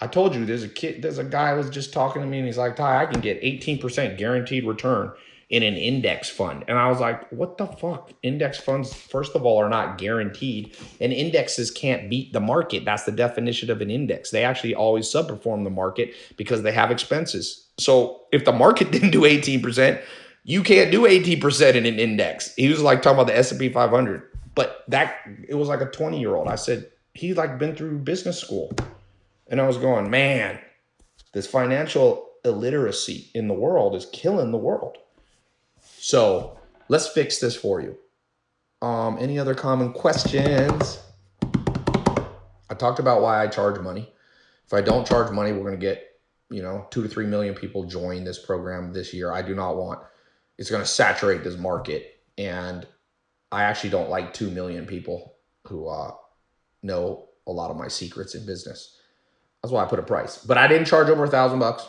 I told you there's a kid, there's a guy was just talking to me and he's like, Tai, I can get 18% guaranteed return in an index fund. And I was like, what the fuck? Index funds, first of all, are not guaranteed, and indexes can't beat the market. That's the definition of an index. They actually always subperform the market because they have expenses. So if the market didn't do 18%, you can't do 18% in an index. He was like talking about the S&P 500. But that it was like a 20 year old. I said, he's like been through business school. And I was going, man, this financial illiteracy in the world is killing the world. So let's fix this for you. Um, any other common questions? I talked about why I charge money. If I don't charge money, we're going to get, you know, two to three million people join this program this year. I do not want, it's going to saturate this market. And I actually don't like 2 million people who uh, know a lot of my secrets in business. That's why I put a price. But I didn't charge over a thousand bucks.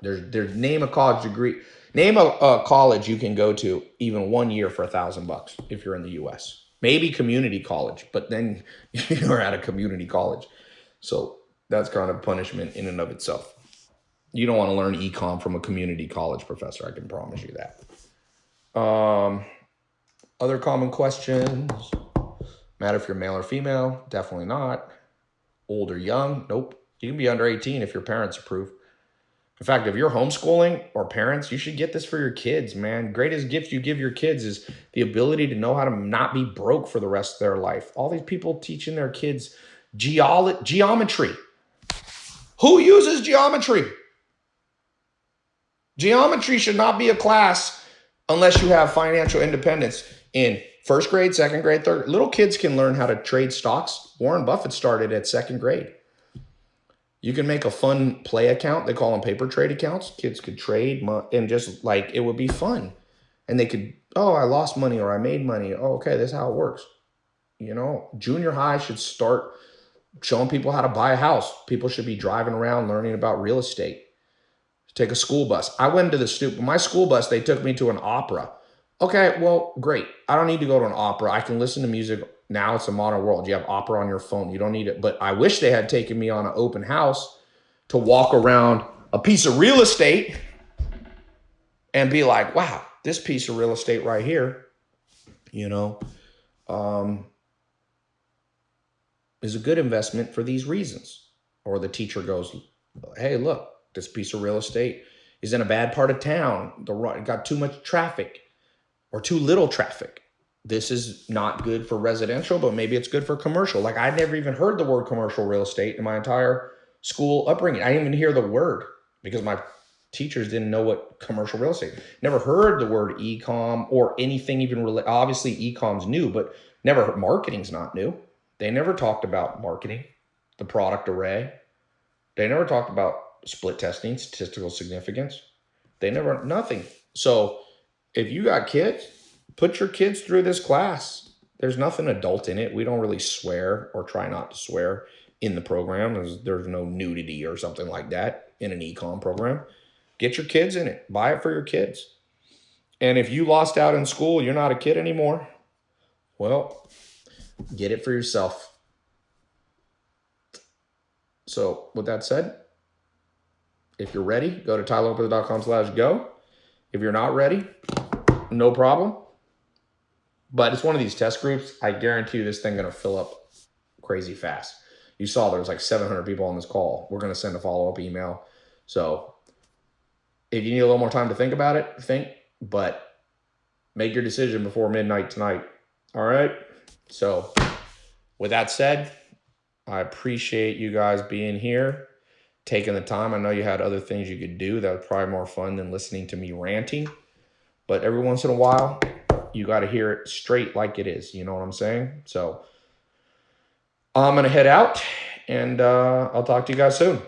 There's, there's name a college degree. Name a, a college you can go to even one year for a thousand bucks if you're in the U.S. Maybe community college, but then you're at a community college. So that's kind of punishment in and of itself. You don't want to learn econ from a community college professor. I can promise you that. Um, other common questions. Matter if you're male or female? Definitely not. Old or young? Nope. You can be under 18 if your parents approve. In fact, if you're homeschooling or parents, you should get this for your kids, man. Greatest gift you give your kids is the ability to know how to not be broke for the rest of their life. All these people teaching their kids geolo- geometry. Who uses geometry? Geometry should not be a class unless you have financial independence in first grade, second grade, third. Little kids can learn how to trade stocks. Warren Buffett started at second grade. You can make a fun play account. They call them paper trade accounts. Kids could trade and just like it would be fun. And they could, oh, I lost money or I made money. Oh, okay, this is how it works. You know, junior high should start showing people how to buy a house. People should be driving around learning about real estate. Take a school bus. I went to the stupid, my school bus, they took me to an opera. Okay, well, great. I don't need to go to an opera. I can listen to music. Now it's a modern world. You have opera on your phone. You don't need it. But I wish they had taken me on an open house to walk around a piece of real estate and be like, wow, this piece of real estate right here, you know, um, is a good investment for these reasons. Or the teacher goes, hey, look, this piece of real estate is in a bad part of town. The got too much traffic or too little traffic. This is not good for residential, but maybe it's good for commercial. Like I never even heard the word commercial real estate in my entire school upbringing. I didn't even hear the word because my teachers didn't know what commercial real estate. Never heard the word e-com or anything even really. Obviously, e-com's new, but never marketing's not new. They never talked about marketing, the product array. They never talked about split testing, statistical significance. They never nothing. So if you got kids, put your kids through this class. There's nothing adult in it. We don't really swear or try not to swear in the program. There's, there's no nudity or something like that in an ecom program. Get your kids in it. Buy it for your kids. And if you lost out in school, you're not a kid anymore. Well, get it for yourself. So with that said, if you're ready, go to tailopez.com slash go. If you're not ready, no problem. But it's one of these test groups. I guarantee you this thing going to fill up crazy fast. You saw there was like 700 people on this call. We're going to send a follow-up email. So if you need a little more time to think about it, think, but make your decision before midnight tonight. All right. So with that said, I appreciate you guys being here, taking the time. I know you had other things you could do that was probably more fun than listening to me ranting. But every once in a while, you got to hear it straight like it is. You know what I'm saying? So I'm going to head out and uh, I'll talk to you guys soon.